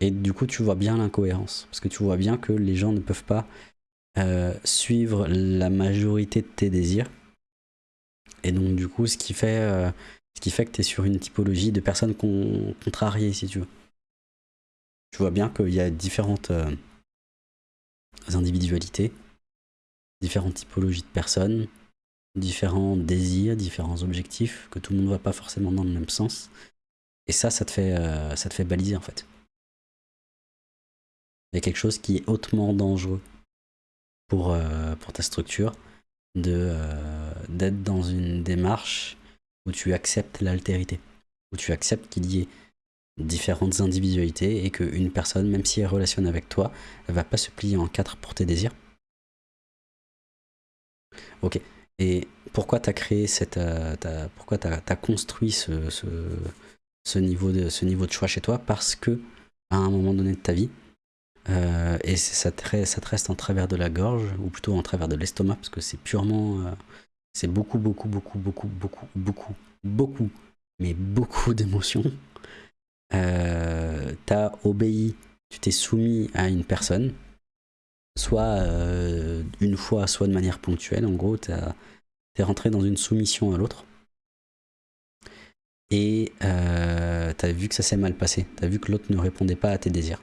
A: Et du coup, tu vois bien l'incohérence. Parce que tu vois bien que les gens ne peuvent pas euh, suivre la majorité de tes désirs. Et donc, du coup, ce qui fait, euh, ce qui fait que tu es sur une typologie de personnes contrariées, si tu veux tu vois bien qu'il y a différentes euh, individualités, différentes typologies de personnes, différents désirs, différents objectifs, que tout le monde ne va pas forcément dans le même sens. Et ça, ça te fait, euh, ça te fait baliser en fait. Il y a quelque chose qui est hautement dangereux pour, euh, pour ta structure, d'être dans une démarche où tu acceptes l'altérité, où tu acceptes qu'il y ait différentes individualités et qu'une personne, même si elle relationne avec toi, elle va pas se plier en quatre pour tes désirs. Ok. Et pourquoi tu as créé cette. Euh, pourquoi tu as, construit ce, niveau de, choix chez toi? Parce que, à un moment donné de ta vie, euh, et ça te, ça te reste en travers de la gorge, ou plutôt en travers de l'estomac, parce que c'est purement. Euh, c'est beaucoup, beaucoup, beaucoup, beaucoup, beaucoup, beaucoup, beaucoup, mais beaucoup d'émotions euh, tu as obéi, tu t'es soumis à une personne, soit euh, une fois, soit de manière ponctuelle. En gros, tu es rentré dans une soumission à l'autre. Et euh, tu as vu que ça s'est mal passé. Tu as vu que l'autre ne répondait pas à tes désirs.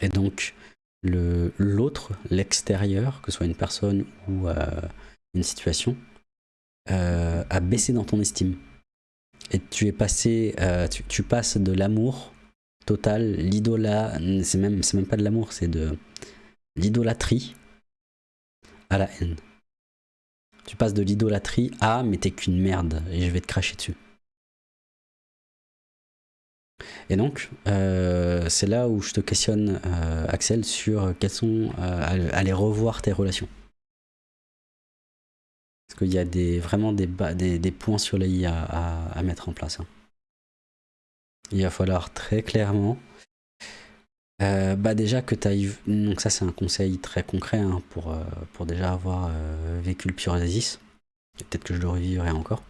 A: Et donc, l'autre, l'extérieur, que ce soit une personne ou une situation, a baissé dans ton estime. Et tu es passé, euh, tu, passes de l'amour total, l'idola, c'est même, même pas de l'amour, c'est de l'idolâtrie à la haine. Tu passes de l'idolâtrie à mais t'es qu'une merde et je vais te cracher dessus. Et donc, euh, c'est là où je te questionne, euh, Axel, sur quels sont, aller revoir tes relations. Parce qu'il y a vraiment des, points sur les i à, mettre en place. Hein. Il va falloir très clairement bah déjà que tu ailles... Donc ça c'est un conseil très concret hein, pour, pour déjà avoir vécu le Psoriasis. Peut-être que je le revivrai encore.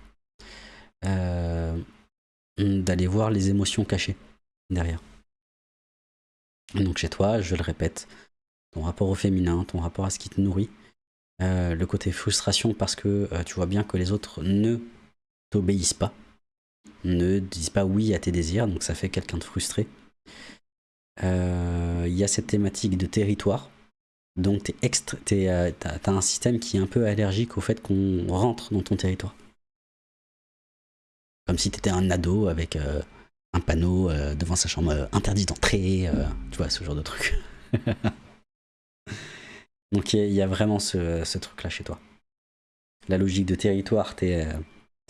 A: D'aller voir les émotions cachées derrière. donc chez toi, je le répète, ton rapport au féminin, ton rapport à ce qui te nourrit, euh, le côté frustration parce que euh, tu vois bien que les autres ne t'obéissent pas, ne disent pas oui à tes désirs, donc ça fait quelqu'un de frustré. Euh, il y a cette thématique de territoire, donc tu as un système qui est un peu allergique au fait qu'on rentre dans ton territoire. Comme si tu un ado avec un panneau devant sa chambre interdit d'entrer, tu vois, ce genre de truc. Donc il y, a vraiment ce, truc-là chez toi. La logique de territoire, t'es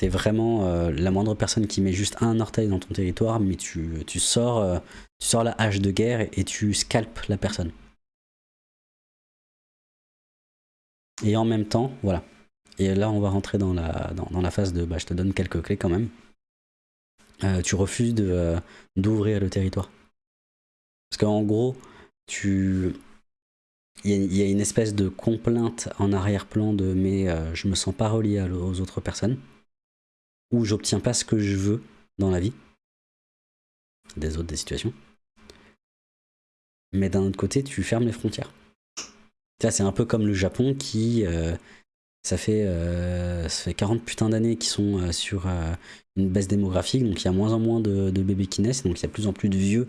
A: es vraiment la moindre personne qui met juste un orteil dans ton territoire, mais tu, sors, tu sors la hache de guerre et tu scalpes la personne. Et en même temps, voilà. Et là, on va rentrer dans la, phase de, bah, je te donne quelques clés quand même. Euh, tu refuses euh, d'ouvrir le territoire. Parce qu'en gros, tu... Il y, a une espèce de complainte en arrière-plan de mais euh, je me sens pas relié aux autres personnes, ou j'obtiens pas ce que je veux dans la vie, des autres des situations. Mais d'un autre côté, tu fermes les frontières. C'est un peu comme le Japon qui, ça fait, ça fait 40 putains d'années qu'ils sont sur une baisse démographique, donc il y a moins en moins de, bébés qui naissent, donc il y a plus en plus de vieux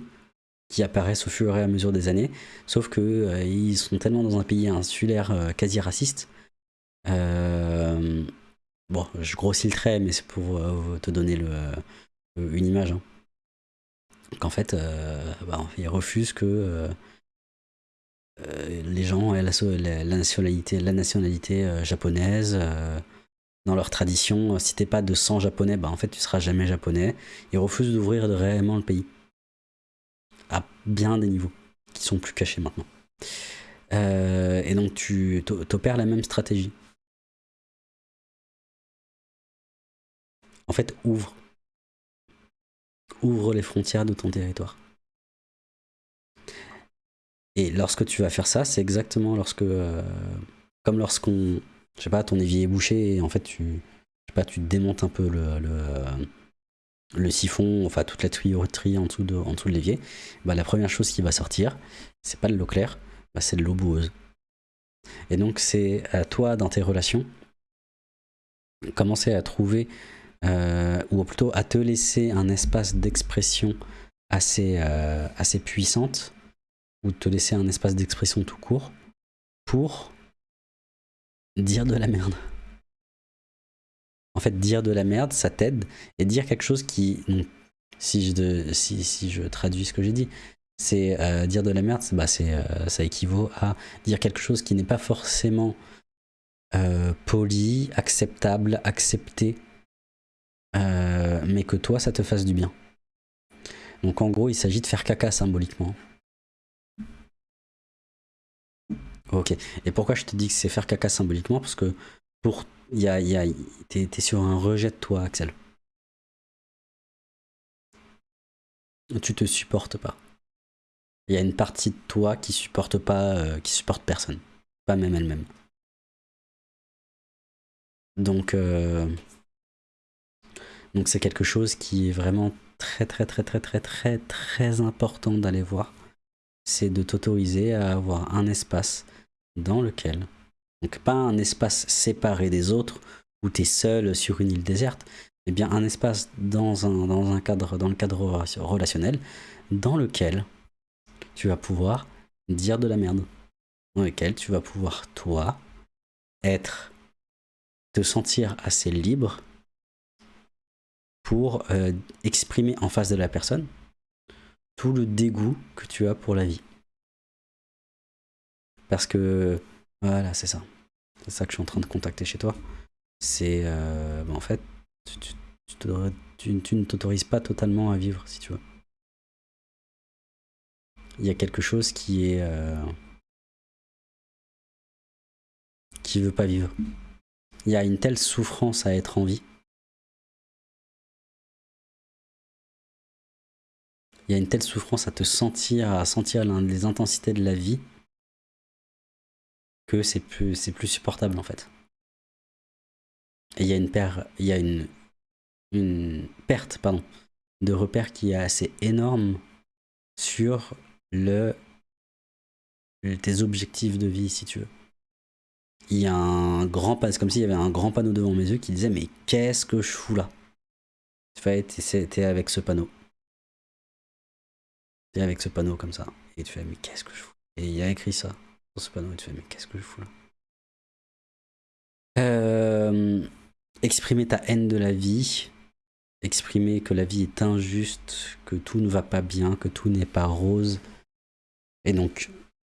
A: qui apparaissent au fur et à mesure des années, sauf que euh, ils sont tellement dans un pays insulaire euh, quasi raciste. Euh, bon, je grossis le trait, mais c'est pour te donner une image. Hein. Qu'en fait, bah, ils refusent que les gens aient la, nationalité, japonaise dans leur tradition, si t'es pas de sang japonais, bah en fait tu seras jamais japonais. Ils refusent d'ouvrir réellement le pays. Bien des niveaux, qui sont plus cachés maintenant. Euh, et donc tu opères la même stratégie. En fait, ouvre. Ouvre les frontières de ton territoire. Et lorsque tu vas faire ça, c'est exactement lorsque, euh, comme lorsqu'on je sais pas, ton évier est bouché et en fait tu, je sais pas, tu démontes un peu le, siphon, enfin toute la tuyauterie en dessous de, en dessous de l'évier, bah, la première chose qui va sortir, c'est pas de l'eau claire, bah, c'est de l'eau boueuse. Et donc c'est à toi dans tes relations, commencer à trouver, euh, ou plutôt à te laisser un espace d'expression assez, euh, assez puissante, ou te laisser un espace d'expression tout court, pour dire de la merde. En fait, dire de la merde, ça t'aide. Et dire quelque chose qui... si, je, traduis ce que j'ai dit, c'est euh, dire de la merde, bah euh, ça équivaut à dire quelque chose qui n'est pas forcément euh, poli, acceptable, accepté, mais que toi, ça te fasse du bien. Donc en gros, il s'agit de faire caca symboliquement. Ok. Et pourquoi je te dis que c'est faire caca symboliquement? Parce que pour, y a, y a, t'es, sur un rejet de toi, Axel. Tu te supportes pas. Il y a une partie de toi qui supporte pas, euh, qui supporte personne, pas même elle-même. Donc, euh, donc c'est quelque chose qui est vraiment très très très très très très très important d'aller voir. C'est de t'autoriser à avoir un espace dans lequel, donc pas un espace séparé des autres, où tu es seul sur une île déserte, mais bien un espace dans un, dans un cadre, dans le cadre relationnel, dans lequel tu vas pouvoir dire de la merde, dans lequel tu vas pouvoir, toi, être, te sentir assez libre pour euh, exprimer en face de la personne tout le dégoût que tu as pour la vie. Parce que, voilà, c'est ça. C'est ça que je suis en train de contacter chez toi. C'est, euh, bah, en fait, tu, ne t'autorises pas totalement à vivre, si tu veux. Il y a quelque chose qui est... Euh, qui veut pas vivre. Il y a une telle souffrance à être en vie. Il y a une telle souffrance à te sentir, à sentir les intensités de la vie, que c'est plus, plus supportable en fait. Et il y a une, paire, il y a une, une perte pardon, de repères qui est assez énorme sur le, tes objectifs de vie, si tu veux. Il y a un grand panneau, c'est comme s'il y avait un grand panneau devant mes yeux qui disait Mais qu'est-ce que je fous là? Tu avec ce panneau. T'es avec ce panneau comme ça. Et tu fais Mais qu'est-ce que je fous? Et il y a écrit ça sur ce panneau. Et tu fais Mais qu'est-ce que je fous là euh, Exprimer ta haine de la vie, exprimer que la vie est injuste, que tout ne va pas bien, que tout n'est pas rose. Et donc,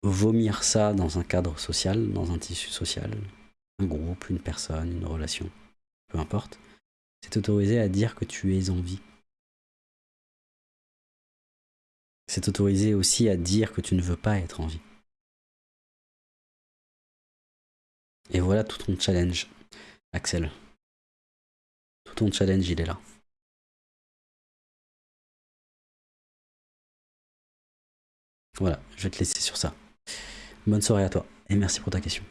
A: vomir ça dans un cadre social, dans un tissu social, un groupe, une personne, une relation, peu importe, c'est autorisé à dire que tu es en vie. C'est autorisé aussi à dire que tu ne veux pas être en vie. Et voilà tout ton challenge, Axel. Tout ton challenge, il est là. Voilà, je vais te laisser sur ça. Bonne soirée à toi et merci pour ta question.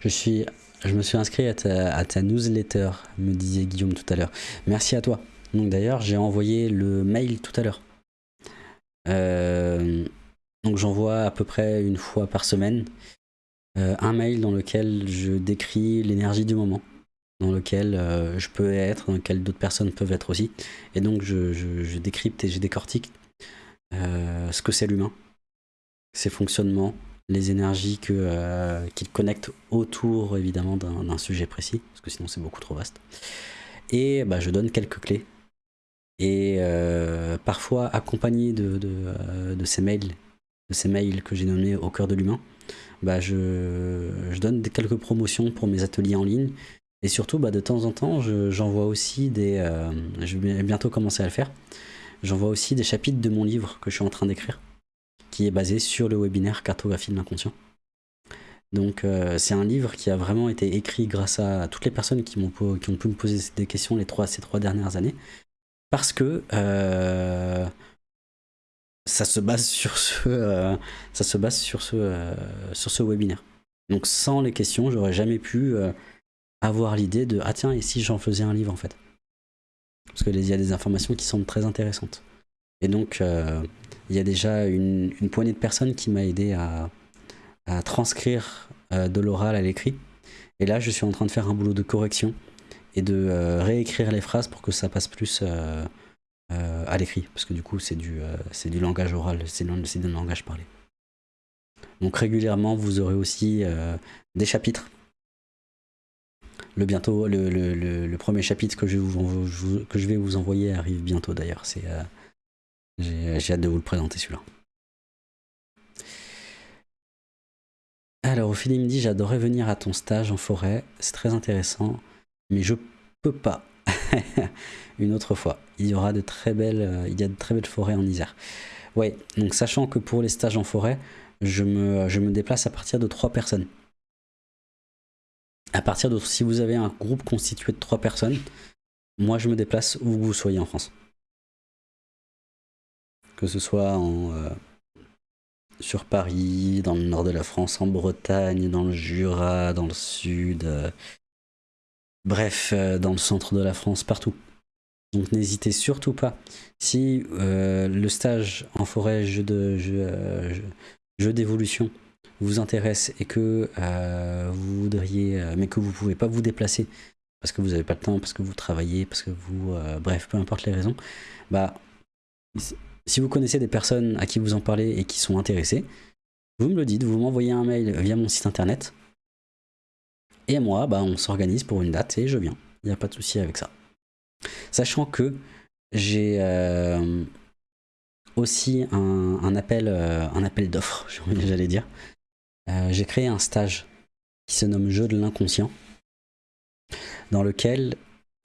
A: Je, suis, je me suis inscrit à ta, newsletter, me disait Guillaume tout à l'heure. Merci à toi. Donc d'ailleurs, j'ai envoyé le mail tout à l'heure. Euh, donc j'envoie à peu près une fois par semaine euh, un mail dans lequel je décris l'énergie du moment dans lequel euh, je peux être, dans lequel d'autres personnes peuvent être aussi. Et donc je, décrypte et je décortique ce que c'est l'humain, ses fonctionnements, les énergies qu'il connecte autour évidemment d'un sujet précis, parce que sinon c'est beaucoup trop vaste. Et bah, je donne quelques clés. Et parfois accompagné de, de, ces mails, de ces mails que j'ai nommés au cœur de l'humain, bah je, je donne quelques promotions pour mes ateliers en ligne et surtout, bah, de temps en temps, j'envoie aussi des... Euh, je vais bientôt commencer à le faire. J'envoie aussi des chapitres de mon livre que je suis en train d'écrire, qui est basé sur le webinaire Cartographie de l'inconscient. Donc euh, c'est un livre qui a vraiment été écrit grâce à toutes les personnes qui, ont, qui ont pu me poser des questions les trois, ces trois dernières années. Parce que euh, ça se base sur ce, ça se base sur ce, sur ce webinaire. Donc sans les questions, j'aurais jamais pu avoir l'idée de ah tiens et si j'en faisais un livre en fait? Parce qu'il y a des informations qui sont très intéressantes. Et donc euh, il y a déjà une, poignée de personnes qui m'a aidé à, transcrire euh, de l'oral à l'écrit. Et là je suis en train de faire un boulot de correction et de euh, réécrire les phrases pour que ça passe plus à l'écrit. Parce que du coup c'est du, du langage oral c'est du langage parlé. Donc régulièrement vous aurez aussi des chapitres. Le bientôt le, premier chapitre que je, vous, que je vais vous envoyer arrive bientôt d'ailleurs. Euh, j'ai hâte de vous le présenter celui-là. Alors Ophélie me dit j'adorais venir à ton stage en forêt, c'est très intéressant, mais je peux pas. Une autre fois. Il y aura de très belles, euh, il y a de très belles forêts en Isère. Ouais, donc sachant que pour les stages en forêt, je me, je me déplace à partir de trois personnes à partir de si vous avez un groupe constitué de trois personnes, moi je me déplace où vous soyez en France. Que ce soit en, euh, sur Paris, dans le nord de la France, en Bretagne, dans le Jura, dans le sud, euh, bref, euh, dans le centre de la France, partout. Donc n'hésitez surtout pas. Si le stage en forêt, jeu d'évolution, vous intéresse et que euh, vous voudriez, euh, mais que vous pouvez pas vous déplacer parce que vous n'avez pas le temps, parce que vous travaillez, parce que vous, euh, bref, peu importe les raisons, bah, si vous connaissez des personnes à qui vous en parlez et qui sont intéressées, vous me le dites, vous m'envoyez un mail via mon site internet Et moi, bah, on s'organise pour une date et je viens. Il n'y a pas de souci avec ça. Sachant que j'ai euh, aussi un, appel, euh, un appel d'offres, j'allais dire. Euh, j'ai créé un stage qui se nomme Jeu de l'inconscient, dans lequel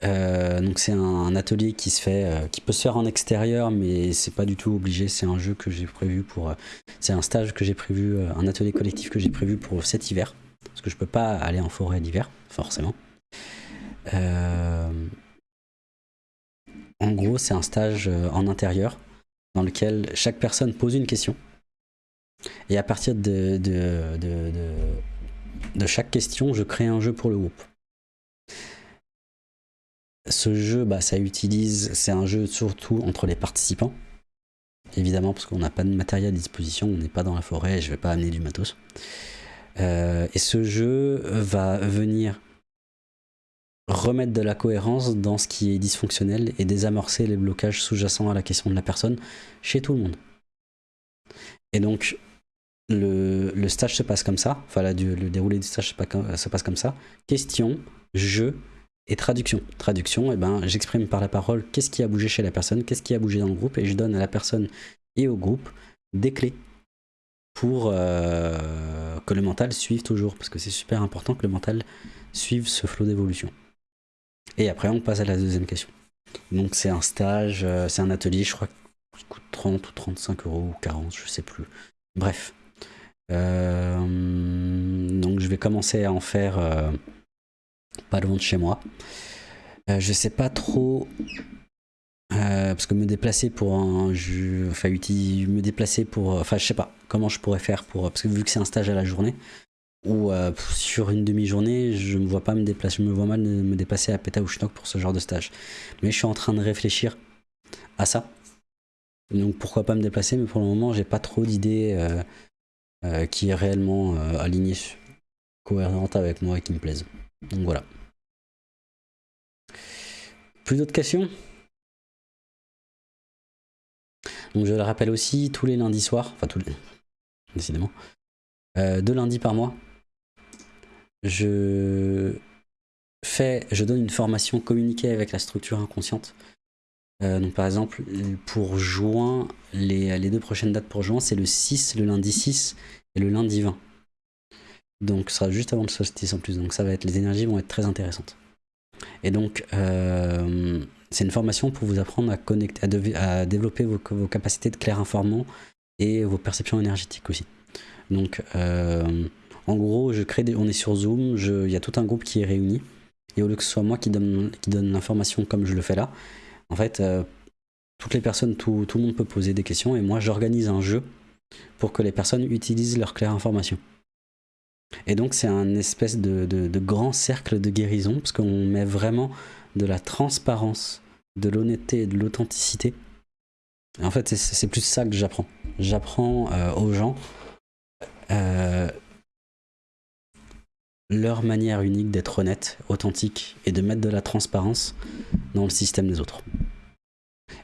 A: donc c'est un, atelier qui se fait, qui peut se faire en extérieur, mais c'est pas du tout obligé. C'est un jeu que j'ai prévu pour, c'est un stage que j'ai prévu, un atelier collectif que j'ai prévu pour cet hiver, parce que je peux pas aller en forêt l'hiver, forcément. En gros, c'est un stage euh, en intérieur dans lequel chaque personne pose une question. Et à partir de, chaque question, je crée un jeu pour le groupe. Ce jeu, bah, ça utilise, c'est un jeu surtout entre les participants. Évidemment, parce qu'on n'a pas de matériel à disposition, on n'est pas dans la forêt, je ne vais pas amener du matos. Euh, et ce jeu va venir remettre de la cohérence dans ce qui est dysfonctionnel et désamorcer les blocages sous-jacents à la question de la personne chez tout le monde. Et donc, le, stage se passe comme ça, enfin le déroulé du stage se passe comme ça. Question, jeu et traduction. Traduction, et eh ben, j'exprime par la parole qu'est-ce qui a bougé chez la personne, qu'est-ce qui a bougé dans le groupe, et je donne à la personne et au groupe des clés pour euh, que le mental suive toujours, parce que c'est super important que le mental suive ce flot d'évolution. Et après, on passe à la deuxième question. Donc, c'est un stage, euh, c'est un atelier, je crois, qui coûte 30 ou 35 euros ou 40, je sais plus. Bref. Euh, donc, je vais commencer à en faire euh, pas loin de chez moi. je sais pas trop parce que me déplacer pour un jeu, enfin me déplacer pour, enfin je sais pas comment je pourrais faire pour, parce que vu que c'est un stage à la journée, ou euh, sur une demi-journée, je me vois pas me déplacer, je me vois mal me déplacer à Petaouchnok pour ce genre de stage. Mais je suis en train de réfléchir à ça. Donc pourquoi pas me déplacer, mais pour le moment, j'ai pas trop d'idées euh, euh, qui est réellement alignées, cohérentes avec moi et qui me plaisent. Donc voilà. Plus d'autres questions? Donc je le rappelle aussi, tous les lundis soirs, enfin tous les... décidément, deux lundis par mois, je fais, je donne une formation communiquée avec la structure inconsciente. Euh, donc par exemple, pour juin, les, les, deux prochaines dates pour juin, c'est le 6, le lundi 6 et le lundi 20. Donc ce sera juste avant le solstice en plus, donc ça va être, les énergies vont être très intéressantes. Et donc, euh, c'est une formation pour vous apprendre à, connecter, à, développer vos, capacités de clair informant et vos perceptions énergétiques aussi. Donc, euh, en gros, je crée on est sur Zoom, il y a tout un groupe qui est réuni. Et au lieu que ce soit moi qui donne, l'information comme je le fais là, en fait, euh, toutes les personnes, tout, le monde peut poser des questions. Et moi, j'organise un jeu pour que les personnes utilisent leur claire information. Et donc, c'est un espèce de, grand cercle de guérison, parce qu'on met vraiment de la transparence, de l'honnêteté et de l'authenticité. En fait, c'est plus ça que j'apprends. J'apprends euh, aux gens euh, leur manière unique d'être honnête, authentique et de mettre de la transparence dans le système des autres.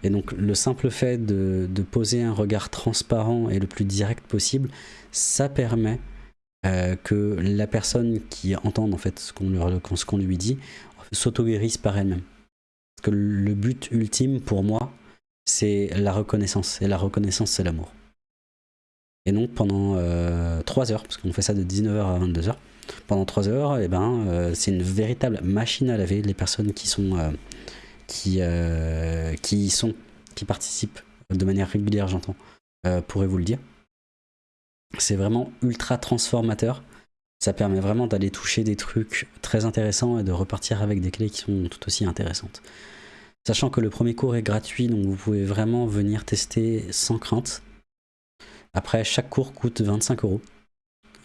A: Et donc le simple fait de, poser un regard transparent et le plus direct possible, ça permet euh, que la personne qui entende en fait ce qu'on lui, dit s'auto-guérisse par elle-même. Parce que le but ultime pour moi, c'est la reconnaissance. Et la reconnaissance, c'est l'amour. Et donc pendant euh, 3 heures, parce qu'on fait ça de 19h à 22h, pendant 3 heures, eh ben, euh, c'est une véritable machine à laver. Les personnes qui sont, euh, qui, euh, qui sont, qui participent de manière régulière, j'entends, pourraient vous le dire. C'est vraiment ultra transformateur. Ça permet vraiment d'aller toucher des trucs très intéressants et de repartir avec des clés qui sont tout aussi intéressantes. Sachant que le premier cours est gratuit, donc vous pouvez vraiment venir tester sans crainte. Après, chaque cours coûte 25 euros.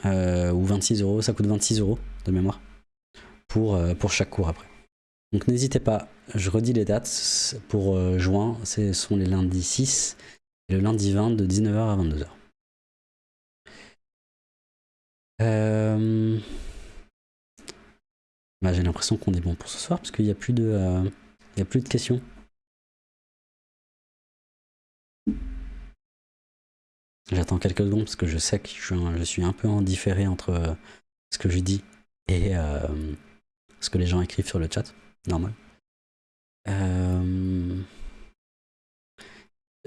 A: Euh, ou 26 euros, ça coûte 26 euros de mémoire pour, euh, pour chaque cours après. Donc n'hésitez pas, je redis les dates pour euh, juin, ce sont les lundis 6 et le lundi 20 de 19h à 22h. Bah, J'ai l'impression qu'on est bon pour ce soir parce qu'il n'y a, plus de, y a plus de questions. J'attends quelques secondes parce que je sais que je suis un, peu en différé entre euh, ce que je dis et ce que les gens écrivent sur le chat, normal.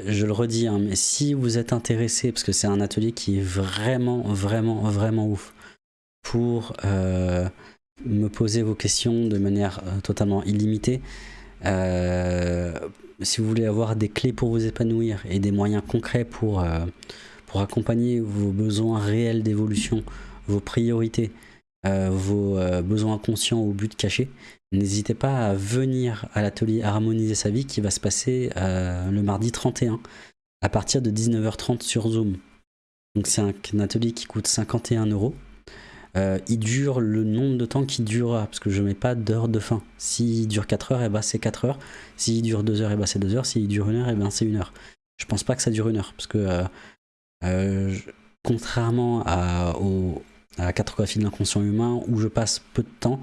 A: Je le redis, hein, mais si vous êtes intéressé, parce que c'est un atelier qui est vraiment, vraiment, vraiment ouf, pour me poser vos questions de manière totalement illimitée, si vous voulez avoir des clés pour vous épanouir et des moyens concrets pour, euh, accompagner vos besoins réels d'évolution, vos priorités, euh, vos euh, besoins conscients au but caché, n'hésitez pas à venir à l'atelier Harmoniser sa vie qui va se passer le mardi 31 à partir de 19h30 sur Zoom. Donc c'est un, atelier qui coûte 51 euros. Euh, il dure le nombre de temps qu'il durera, parce que je mets pas d'heure de fin. S'il dure 4 heures, et eh ben c'est 4 heures. S'il dure 2 heures, et eh ben c'est 2 heures. S'il dure 1 heure, et eh ben c'est 1 heure. Je pense pas que ça dure 1 heure, parce que euh, euh, contrairement à, au, à la cartographie de l'inconscient humain, où je passe peu de temps,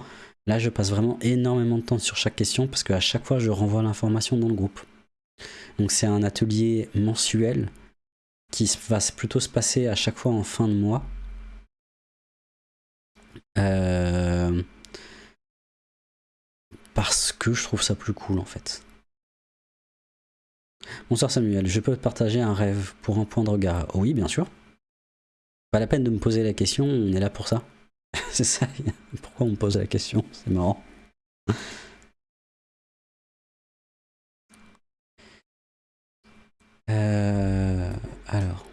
A: là je passe vraiment énormément de temps sur chaque question, parce qu'à chaque fois je renvoie l'information dans le groupe. Donc c'est un atelier mensuel qui va plutôt se passer à chaque fois en fin de mois euh, parce que je trouve ça plus cool en fait. Bonsoir Samuel, je peux te partager un rêve pour un point de regard? Oui, bien sûr. Pas la peine de me poser la question, on est là pour ça. C'est ça, pourquoi on me pose la question? C'est marrant. Euh, alors.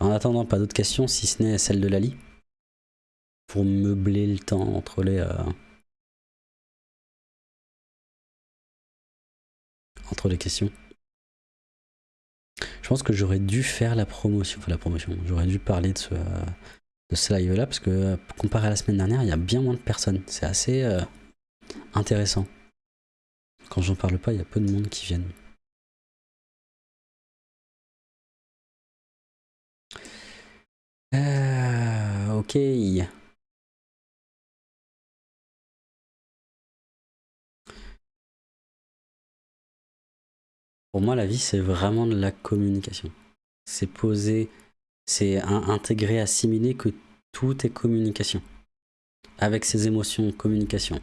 A: En attendant, pas d'autres questions, si ce n'est celle de Lali? Pour meubler le temps entre les... Euh, entre les questions. Je pense que j'aurais dû faire la promotion, enfin la promotion, j'aurais dû parler de ce, live là, parce que comparé à la semaine dernière, il y a bien moins de personnes. C'est assez euh, intéressant. Quand j'en parle pas, il y a peu de monde qui viennent. Euh, ok. Pour moi, la vie, c'est vraiment de la communication. C'est poser, c'est intégrer, assimiler que tout est communication. Avec ses émotions, communication.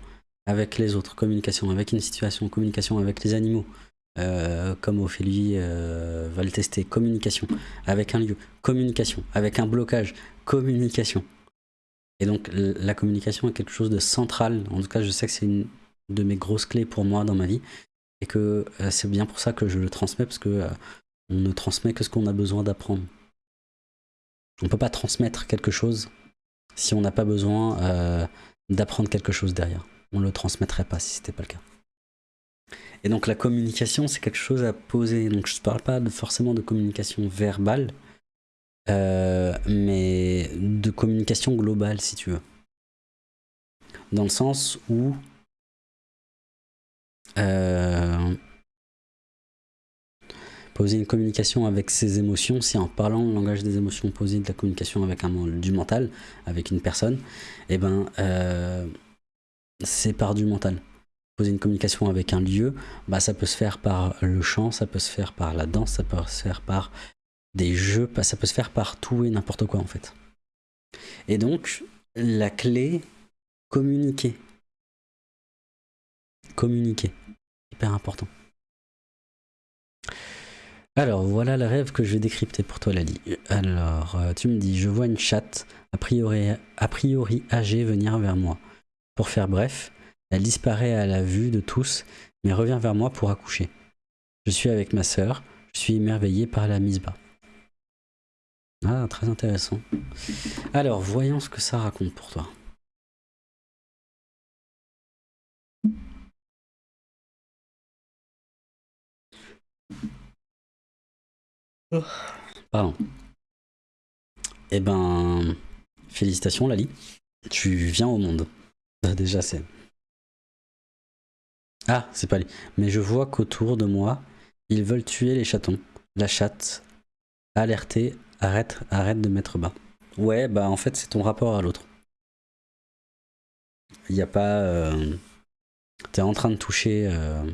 A: Avec les autres, communication. Avec une situation, communication. Avec les animaux, euh, comme Ophélie euh, va le tester, communication, avec un lieu, communication, avec un blocage, communication. Et donc la communication est quelque chose de central, en tout cas je sais que c'est une de mes grosses clés pour moi dans ma vie, et que euh, c'est bien pour ça que je le transmets, parce que on ne transmet que ce qu'on a besoin d'apprendre. On ne peut pas transmettre quelque chose si on n'a pas besoin d'apprendre quelque chose derrière. On ne le transmettrait pas si ce n'était pas le cas. Et donc la communication, c'est quelque chose à poser. Donc je ne parle pas forcément de communication verbale, euh, mais de communication globale, si tu veux. Dans le sens où euh, poser une communication avec ses émotions, si en parlant le langage des émotions, poser de la communication avec un du mental, avec une personne, et eh ben euh, c'est par du mental poser une communication avec un lieu, bah ça peut se faire par le chant, ça peut se faire par la danse, ça peut se faire par des jeux, bah, ça peut se faire par tout et n'importe quoi en fait. Et donc, la clé, communiquer. Communiquer. Important. Alors, voilà le rêve que je vais décrypter pour toi, Lali. Alors, euh, tu me dis, je vois une chatte, a priori, a priori âgée, venir vers moi. Pour faire bref, elle disparaît à la vue de tous, mais revient vers moi pour accoucher. Je suis avec ma sœur, je suis émerveillé par la mise bas. Ah, très intéressant. Alors, voyons ce que ça raconte pour toi. Pardon. Eh ben, félicitations Lali. Tu viens au monde. Déjà, c'est ah, c'est pas lui. Mais je vois qu'autour de moi, ils veulent tuer les chatons. La chatte, alertée, arrête, arrête de mettre bas. Ouais, bah en fait, c'est ton rapport à l'autre. Il n'y a pas... Euh... T'es en train de toucher... Euh...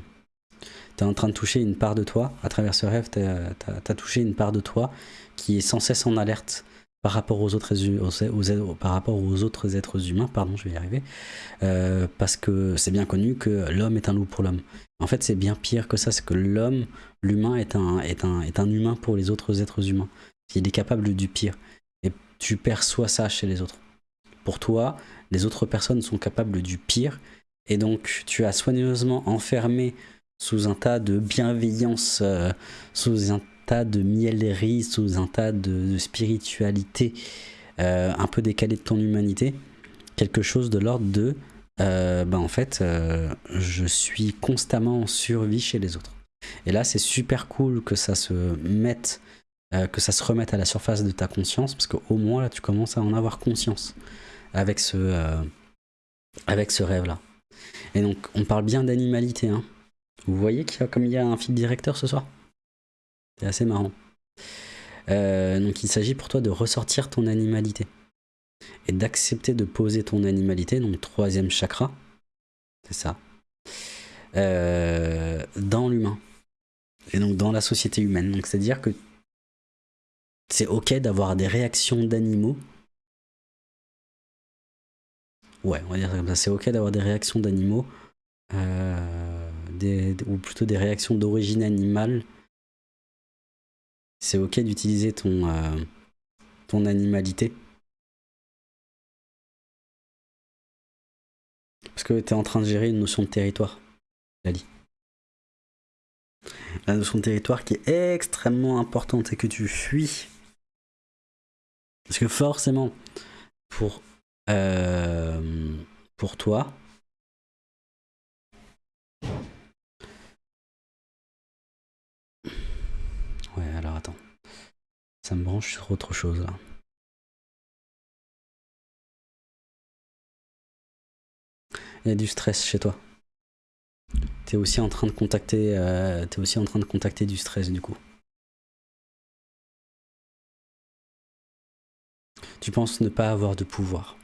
A: En train de toucher une part de toi. À travers ce rêve, t'as as, touché une part de toi qui est sans cesse en alerte par rapport aux autres, par rapport aux autres êtres humains, pardon, je vais y arriver, euh, parce que c'est bien connu que l'homme est un loup pour l'homme. En fait, c'est bien pire que ça, c'est que l'homme, l'humain est un, est, un, est un humain pour les autres êtres humains. Il est capable du pire. Et tu perçois ça chez les autres. Pour toi, les autres personnes sont capables du pire, et donc tu as soigneusement enfermé sous un tas de bienveillance, euh, sous un tas de mielerie, sous un tas de, spiritualité euh, un peu décalée de ton humanité, quelque chose de l'ordre de euh, ben en fait, je suis constamment en survie chez les autres. Et là, c'est super cool que ça se mette, que ça se remette à la surface de ta conscience, parce qu'au moins là, tu commences à en avoir conscience avec ce, avec ce rêve-là. Et donc, on parle bien d'animalité, hein. Vous voyez qu'il y a, comme il y a un fil directeur ce soir? C'est assez marrant. Euh, donc il s'agit pour toi de ressortir ton animalité et d'accepter de poser ton animalité, donc troisième chakra, c'est ça, euh, dans l'humain et donc dans la société humaine. Donc c'est-à-dire que c'est ok d'avoir des réactions d'animaux. Ouais, on va dire comme ça, c'est ok d'avoir des réactions d'animaux. Euh, ou plutôt des réactions d'origine animale, c'est ok d'utiliser ton, euh, ton animalité. Parce que tu es en train de gérer une notion de territoire, Lali. La notion de territoire qui est extrêmement importante et que tu fuis. Parce que forcément, pour, euh, pour toi, Ouais, alors attends. Ça me branche sur autre chose là. Il y a du stress chez toi. T'es aussi en train de contacter, euh, es aussi en train de contacter du stress du coup. Tu penses ne pas avoir de pouvoir.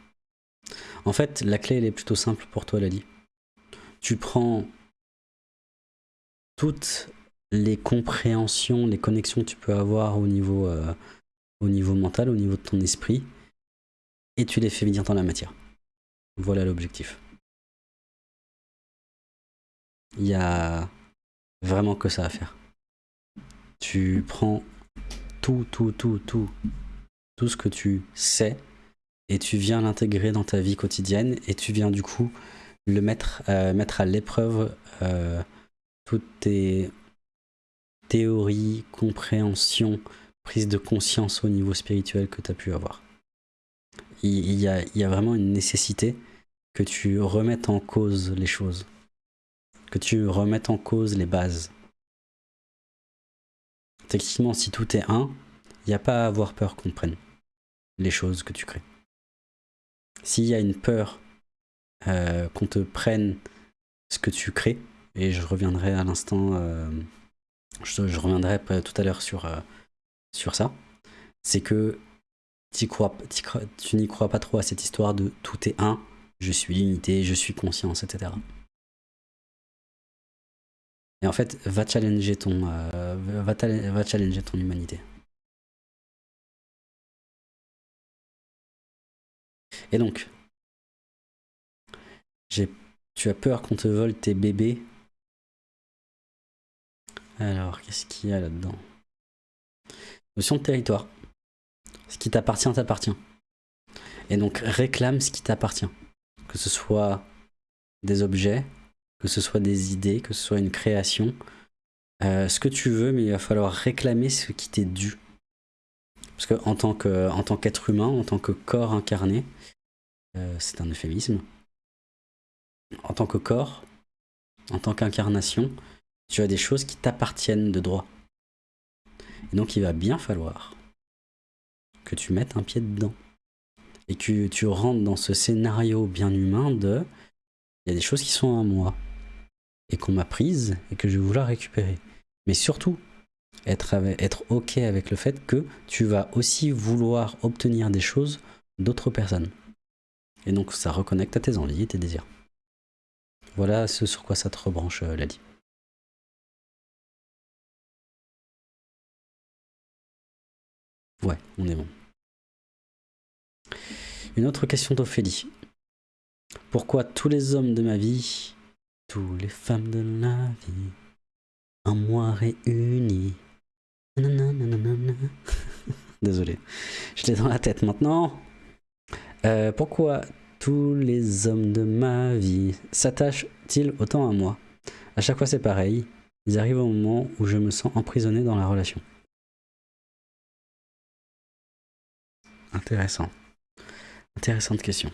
A: En fait, la clé elle est plutôt simple pour toi, Lali. Tu prends toutes les compréhensions, les connexions que tu peux avoir au niveau, euh, au niveau mental, au niveau de ton esprit, et tu les fais venir dans la matière. Voilà l'objectif. Il y a vraiment que ça à faire. Tu prends tout, tout, tout, tout, tout ce que tu sais, et tu viens l'intégrer dans ta vie quotidienne, et tu viens du coup le mettre, euh, mettre à l'épreuve euh, toutes tes théorie, compréhension, prise de conscience au niveau spirituel que tu as pu avoir. Il y, a, il y a vraiment une nécessité que tu remettes en cause les choses, que tu remettes en cause les bases. Techniquement, si tout est un, il n'y a pas à avoir peur qu'on prenne les choses que tu crées. S'il y a une peur euh, qu'on te prenne ce que tu crées, et je reviendrai à l'instant euh, je, reviendrai tout à l'heure sur, euh, sur ça, c'est que crois, tu n'y crois pas trop à cette histoire de tout est un, je suis l'unité, je suis conscience, etc. Et en fait, va challenger ton, euh, va, va challenger ton humanité. Et donc, tu as peur qu'on te vole tes bébés alors, qu'est-ce qu'il y a là-dedans? Notion de territoire. Ce qui t'appartient, t'appartient. Et donc, réclame ce qui t'appartient. Que ce soit des objets, que ce soit des idées, que ce soit une création. Euh, ce que tu veux, mais il va falloir réclamer ce qui t'est dû. Parce qu'en tant qu'être humain, en tant que corps incarné, euh, c'est un euphémisme. En tant que corps, en tant qu'incarnation, tu as des choses qui t'appartiennent de droit. Et donc il va bien falloir que tu mettes un pied dedans. Et que tu rentres dans ce scénario bien humain de il y a des choses qui sont à moi et qu'on m'a prises et que je vais vouloir récupérer. Mais surtout, être, être ok avec le fait que tu vas aussi vouloir obtenir des choses d'autres personnes. Et donc ça reconnecte à tes envies et tes désirs. Voilà ce sur quoi ça te rebranche, euh, Ladi. Ouais, on est bon. Une autre question d'Ophélie. Pourquoi tous les hommes de ma vie, tous les femmes de la vie, en moi réunis? Désolé, je l'ai dans la tête maintenant. Euh, pourquoi tous les hommes de ma vie s'attachent-ils autant à moi? À chaque fois c'est pareil, ils arrivent au moment où je me sens emprisonné dans la relation. Intéressant. Intéressante question.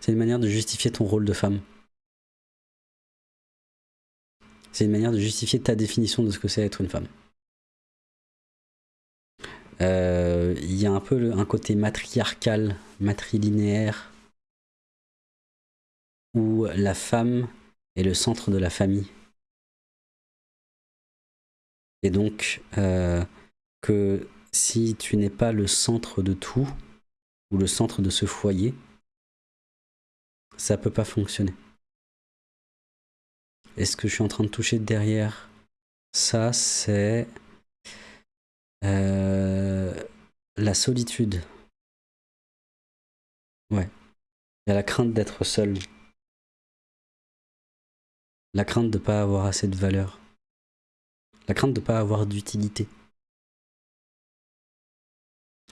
A: C'est une manière de justifier ton rôle de femme. C'est une manière de justifier ta définition de ce que c'est être une femme. Euh, il y a un peu un côté matriarcal, matrilinéaire, où la femme est le centre de la famille. Et donc, euh, que si tu n'es pas le centre de tout, ou le centre de ce foyer, ça peut pas fonctionner. Et ce que je suis en train de toucher derrière ça, c'est euh, la solitude. Ouais. Il y a la crainte d'être seul. La crainte de ne pas avoir assez de valeur. La crainte de ne pas avoir d'utilité.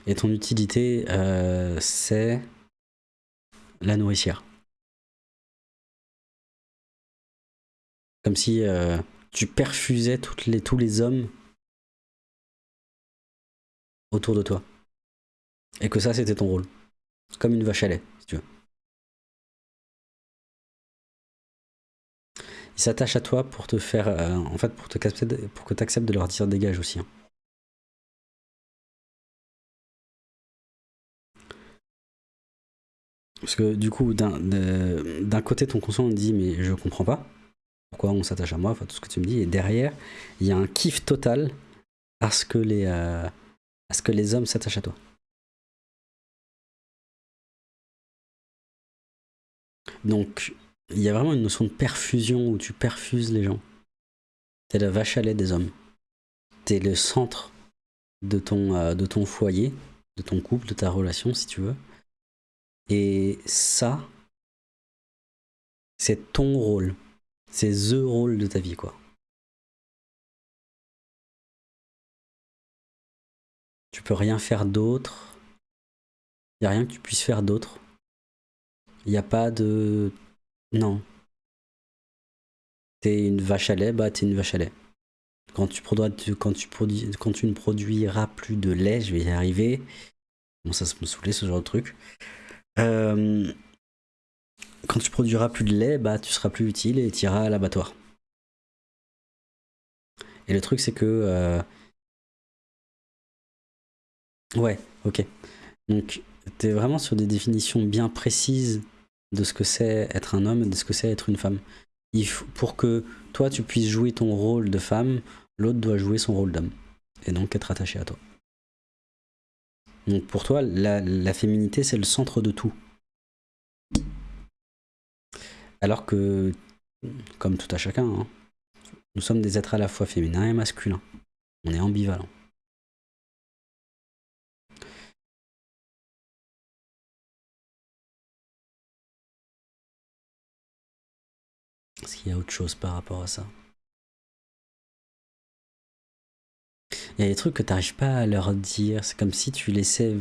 A: Et ton utilité, euh, c'est la nourricière. Comme si euh, tu perfusais tous les hommes autour de toi. Et que ça, c'était ton rôle. Comme une vache à lait, si tu veux. Ils s'attachent à toi pour te faire... Euh, en fait, pour, te, pour que tu acceptes de leur dire dégage aussi. Hein. Parce que du coup, d'un côté, ton conscient dit mais je comprends pas pourquoi on s'attache à moi, enfin tout ce que tu me dis. Et derrière, il y a un kiff total à ce que les, euh, à ce que les hommes s'attachent à toi. Donc, il y a vraiment une notion de perfusion où tu perfuses les gens. T'es la vache à lait des hommes. T'es le centre de ton, euh, de ton foyer, de ton couple, de ta relation, si tu veux. Et ça, c'est ton rôle. C'est THE rôle de ta vie, quoi. Tu peux rien faire d'autre. Il n'y a rien que tu puisses faire d'autre. Il n'y a pas de... Non. T'es une vache à lait, bah t'es une vache à lait. Quand tu, produis, quand, quand tu ne produiras plus de lait, je vais y arriver. Bon, ça me saouler ce genre de truc. Euh, quand tu produiras plus de lait, bah tu seras plus utile et tu iras à l'abattoir. Et le truc c'est que... Euh, ouais, ok. Donc tu es vraiment sur des définitions bien précises de ce que c'est être un homme de ce que c'est être une femme. Pour que toi tu puisses jouer ton rôle de femme, l'autre doit jouer son rôle d'homme. Et donc être attaché à toi. Donc pour toi, la féminité c'est le centre de tout. Alors que, comme tout à chacun, hein, nous sommes des êtres à la fois féminins et masculins. On est ambivalent. Est-ce qu'il y a autre chose par rapport à ça? Il y a des trucs que tu n'arrives pas à leur dire. C'est comme si tu laissais...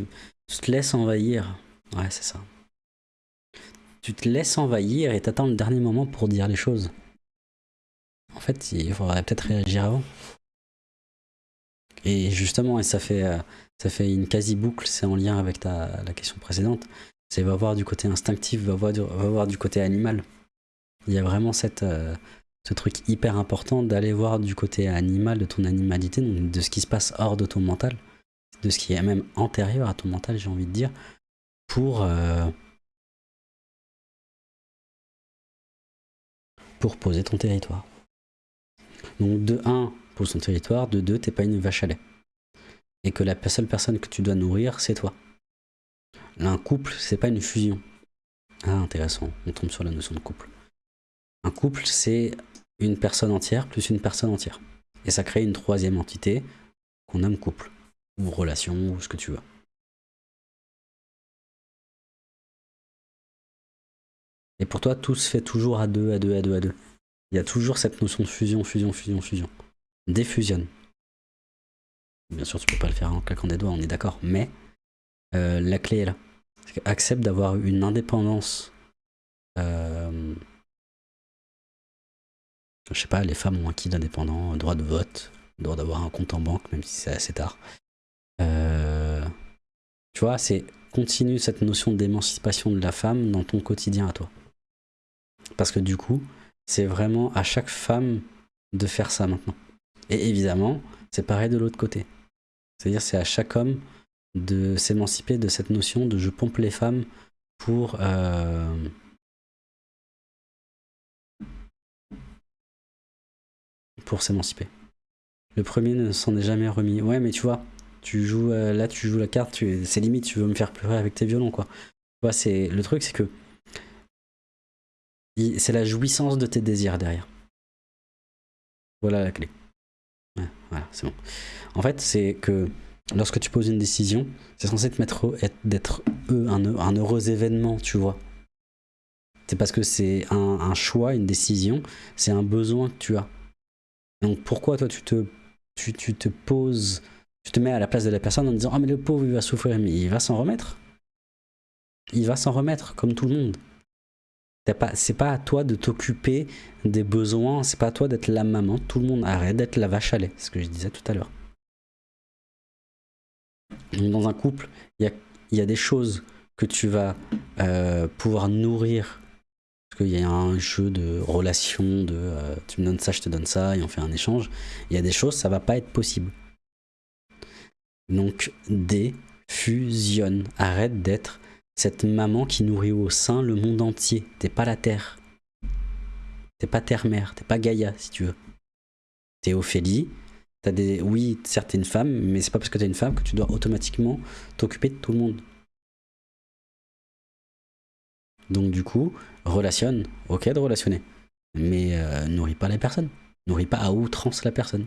A: Tu te laisses envahir. Ouais, c'est ça tu te laisses envahir et t'attends le dernier moment pour dire les choses. En fait, il faudrait peut-être réagir avant. Et justement, et ça fait, euh, ça fait une quasi-boucle, c'est en lien avec ta, la question précédente, c'est va voir du côté instinctif, va voir va voir du côté animal. Il y a vraiment cette, euh, ce truc hyper important d'aller voir du côté animal, de ton animalité, de ce qui se passe hors de ton mental, de ce qui est même antérieur à ton mental, j'ai envie de dire, pour... Euh, poser ton territoire. Donc de 1, pose ton territoire, de 2, t'es pas une vache à lait. Et que la seule personne que tu dois nourrir, c'est toi. un couple, c'est pas une fusion. Ah, intéressant, on tombe sur la notion de couple. Un couple, c'est une personne entière plus une personne entière. Et ça crée une troisième entité qu'on nomme couple, ou relation, ou ce que tu veux. Et pour toi, tout se fait toujours à deux, à deux, à deux, à deux. Il y a toujours cette notion de fusion, fusion, fusion, fusion. Défusionne. Bien sûr, tu peux pas le faire en claquant des doigts, on est d'accord. Mais euh, la clé est là. Accepte d'avoir une indépendance. Euh, je sais pas, les femmes ont acquis l'indépendant, droit de vote, droit d'avoir un compte en banque, même si c'est assez tard. Euh, tu vois, c'est continue cette notion d'émancipation de la femme dans ton quotidien à toi. Parce que du coup, c'est vraiment à chaque femme de faire ça maintenant. Et évidemment, c'est pareil de l'autre côté. C'est-à-dire c'est à chaque homme de s'émanciper de cette notion de je pompe les femmes pour... Euh, pour s'émanciper. Le premier ne s'en est jamais remis. Ouais, mais tu vois, tu joues euh, là, tu joues la carte, c'est limite, tu veux me faire pleurer avec tes violons, quoi. Tu c'est le truc, c'est que c'est la jouissance de tes désirs derrière. Voilà la clé. voilà, c'est bon. En fait, c'est que lorsque tu poses une décision, c'est censé te mettre d'être un, heureux événement, tu vois. C'est parce que c'est un, choix, une décision, c'est un besoin que tu as. Donc pourquoi toi tu te, poses, tu te mets à la place de la personne en disant « Ah mais le pauvre il va souffrir, mais il va s'en remettre ». Il va s'en remettre, comme tout le monde. C'est pas à toi de t'occuper des besoins, c'est pas à toi d'être la maman. Tout le monde arrête d'être la vache à lait, ce que je disais tout à l'heure. Dans un couple, il y a, des choses que tu vas euh, pouvoir nourrir. Qu'il y a un jeu de relation, de euh, tu me donnes ça, je te donne ça, et on fait un échange. Il y a des choses, ça va pas être possible. Donc, défusionne. Arrête d'être cette maman qui nourrit au sein le monde entier. T'es pas la Terre. T'es pas Terre-Mère, t'es pas Gaïa, si tu veux. T'es Ophélie. T'as des... Oui, certes, t'es une femme, mais c'est pas parce que t'es une femme que tu dois automatiquement t'occuper de tout le monde. Donc du coup, relationne. Ok de relationner. Mais euh, nourris pas la personne. Nourris pas à outrance la personne.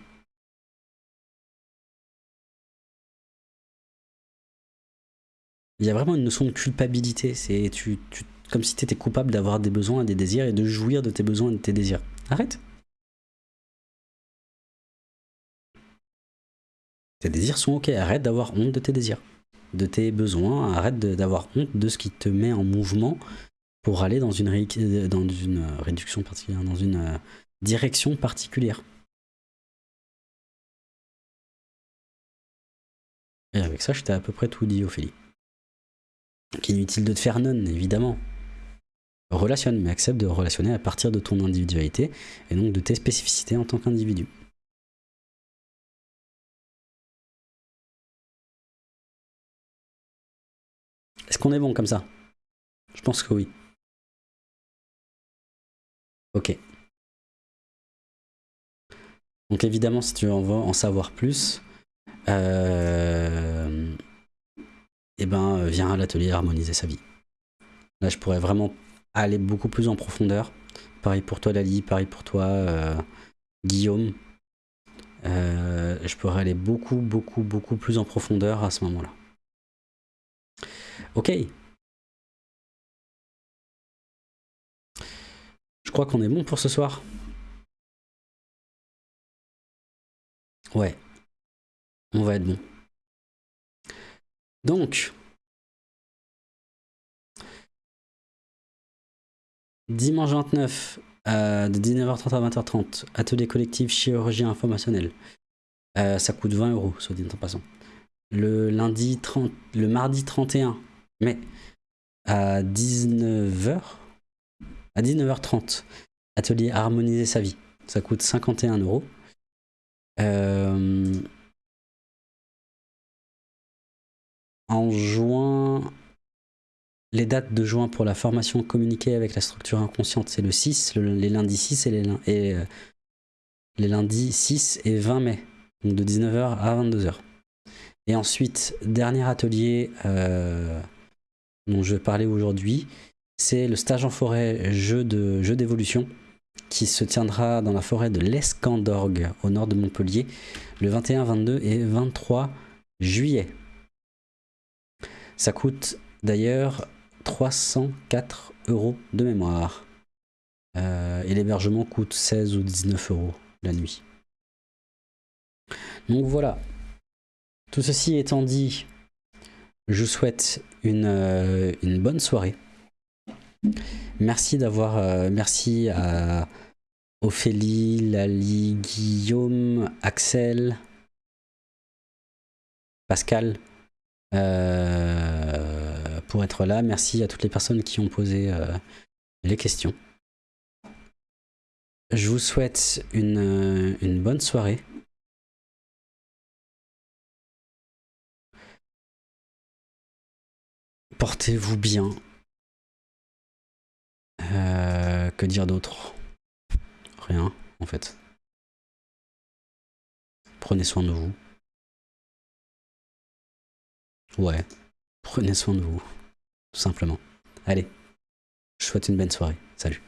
A: il y a vraiment une notion de culpabilité. C'est tu, comme si tu étais coupable d'avoir des besoins et des désirs et de jouir de tes besoins et de tes désirs. Arrête. Tes désirs sont ok. Arrête d'avoir honte de tes désirs, de tes besoins. Arrête d'avoir honte de ce qui te met en mouvement pour aller dans une, dans une réduction particulière, dans une euh, direction particulière. Et avec ça, je t'ai à peu près tout dit, Ophélie. Inutile de te faire non, évidemment. Relationne, mais accepte de relationner à partir de ton individualité et donc de tes spécificités en tant qu'individu. Est-ce qu'on est bon comme ça? Je pense que oui. Ok. Donc évidemment, si tu veux en savoir plus, euh, eh ben, euh, viens à l'atelier harmoniser sa vie. Là, je pourrais vraiment aller beaucoup plus en profondeur. Pareil pour toi, Lali, pareil pour toi, euh, Guillaume. Je pourrais aller beaucoup, beaucoup, beaucoup plus en profondeur à ce moment-là. Ok. Je crois qu'on est bon pour ce soir. Ouais. On va être bon. Donc, dimanche 29, euh, de 19h30 à 20h30, atelier collectif chirurgie informationnelle. Euh, ça coûte 20 euros, soit dit en passant. Le, lundi 30, le mardi 31 mai, à 19h, à 19h30, atelier harmoniser sa vie. Ça coûte 51 euros. Euh, en juin, les dates de juin pour la formation communiquée avec la structure inconsciente, c'est le 6, les lundis 6 et, les, euh, lundis 6 et 20 mai, donc de 19h à 22h. Et ensuite, dernier atelier euh, dont je vais parler aujourd'hui, c'est le stage en forêt jeu d'évolution. qui se tiendra dans la forêt de l'Escandorgue, au nord de Montpellier, le 21, 22 et 23 juillet. Ça coûte d'ailleurs 304 euros de mémoire. Euh, et l'hébergement coûte 16 ou 19 euros la nuit. Donc voilà. Tout ceci étant dit, je vous souhaite une, euh, une bonne soirée. Merci d'avoir... Euh, merci à Ophélie, Lali, Guillaume, Axel, Pascal euh, pour être là. Merci à toutes les personnes qui ont posé les questions. Je vous souhaite une bonne soirée. Portez-vous bien. Euh, que dire d'autre? Rien, en fait. Prenez soin de vous. Ouais, prenez soin de vous. Tout simplement. Allez, je souhaite une bonne soirée. Salut.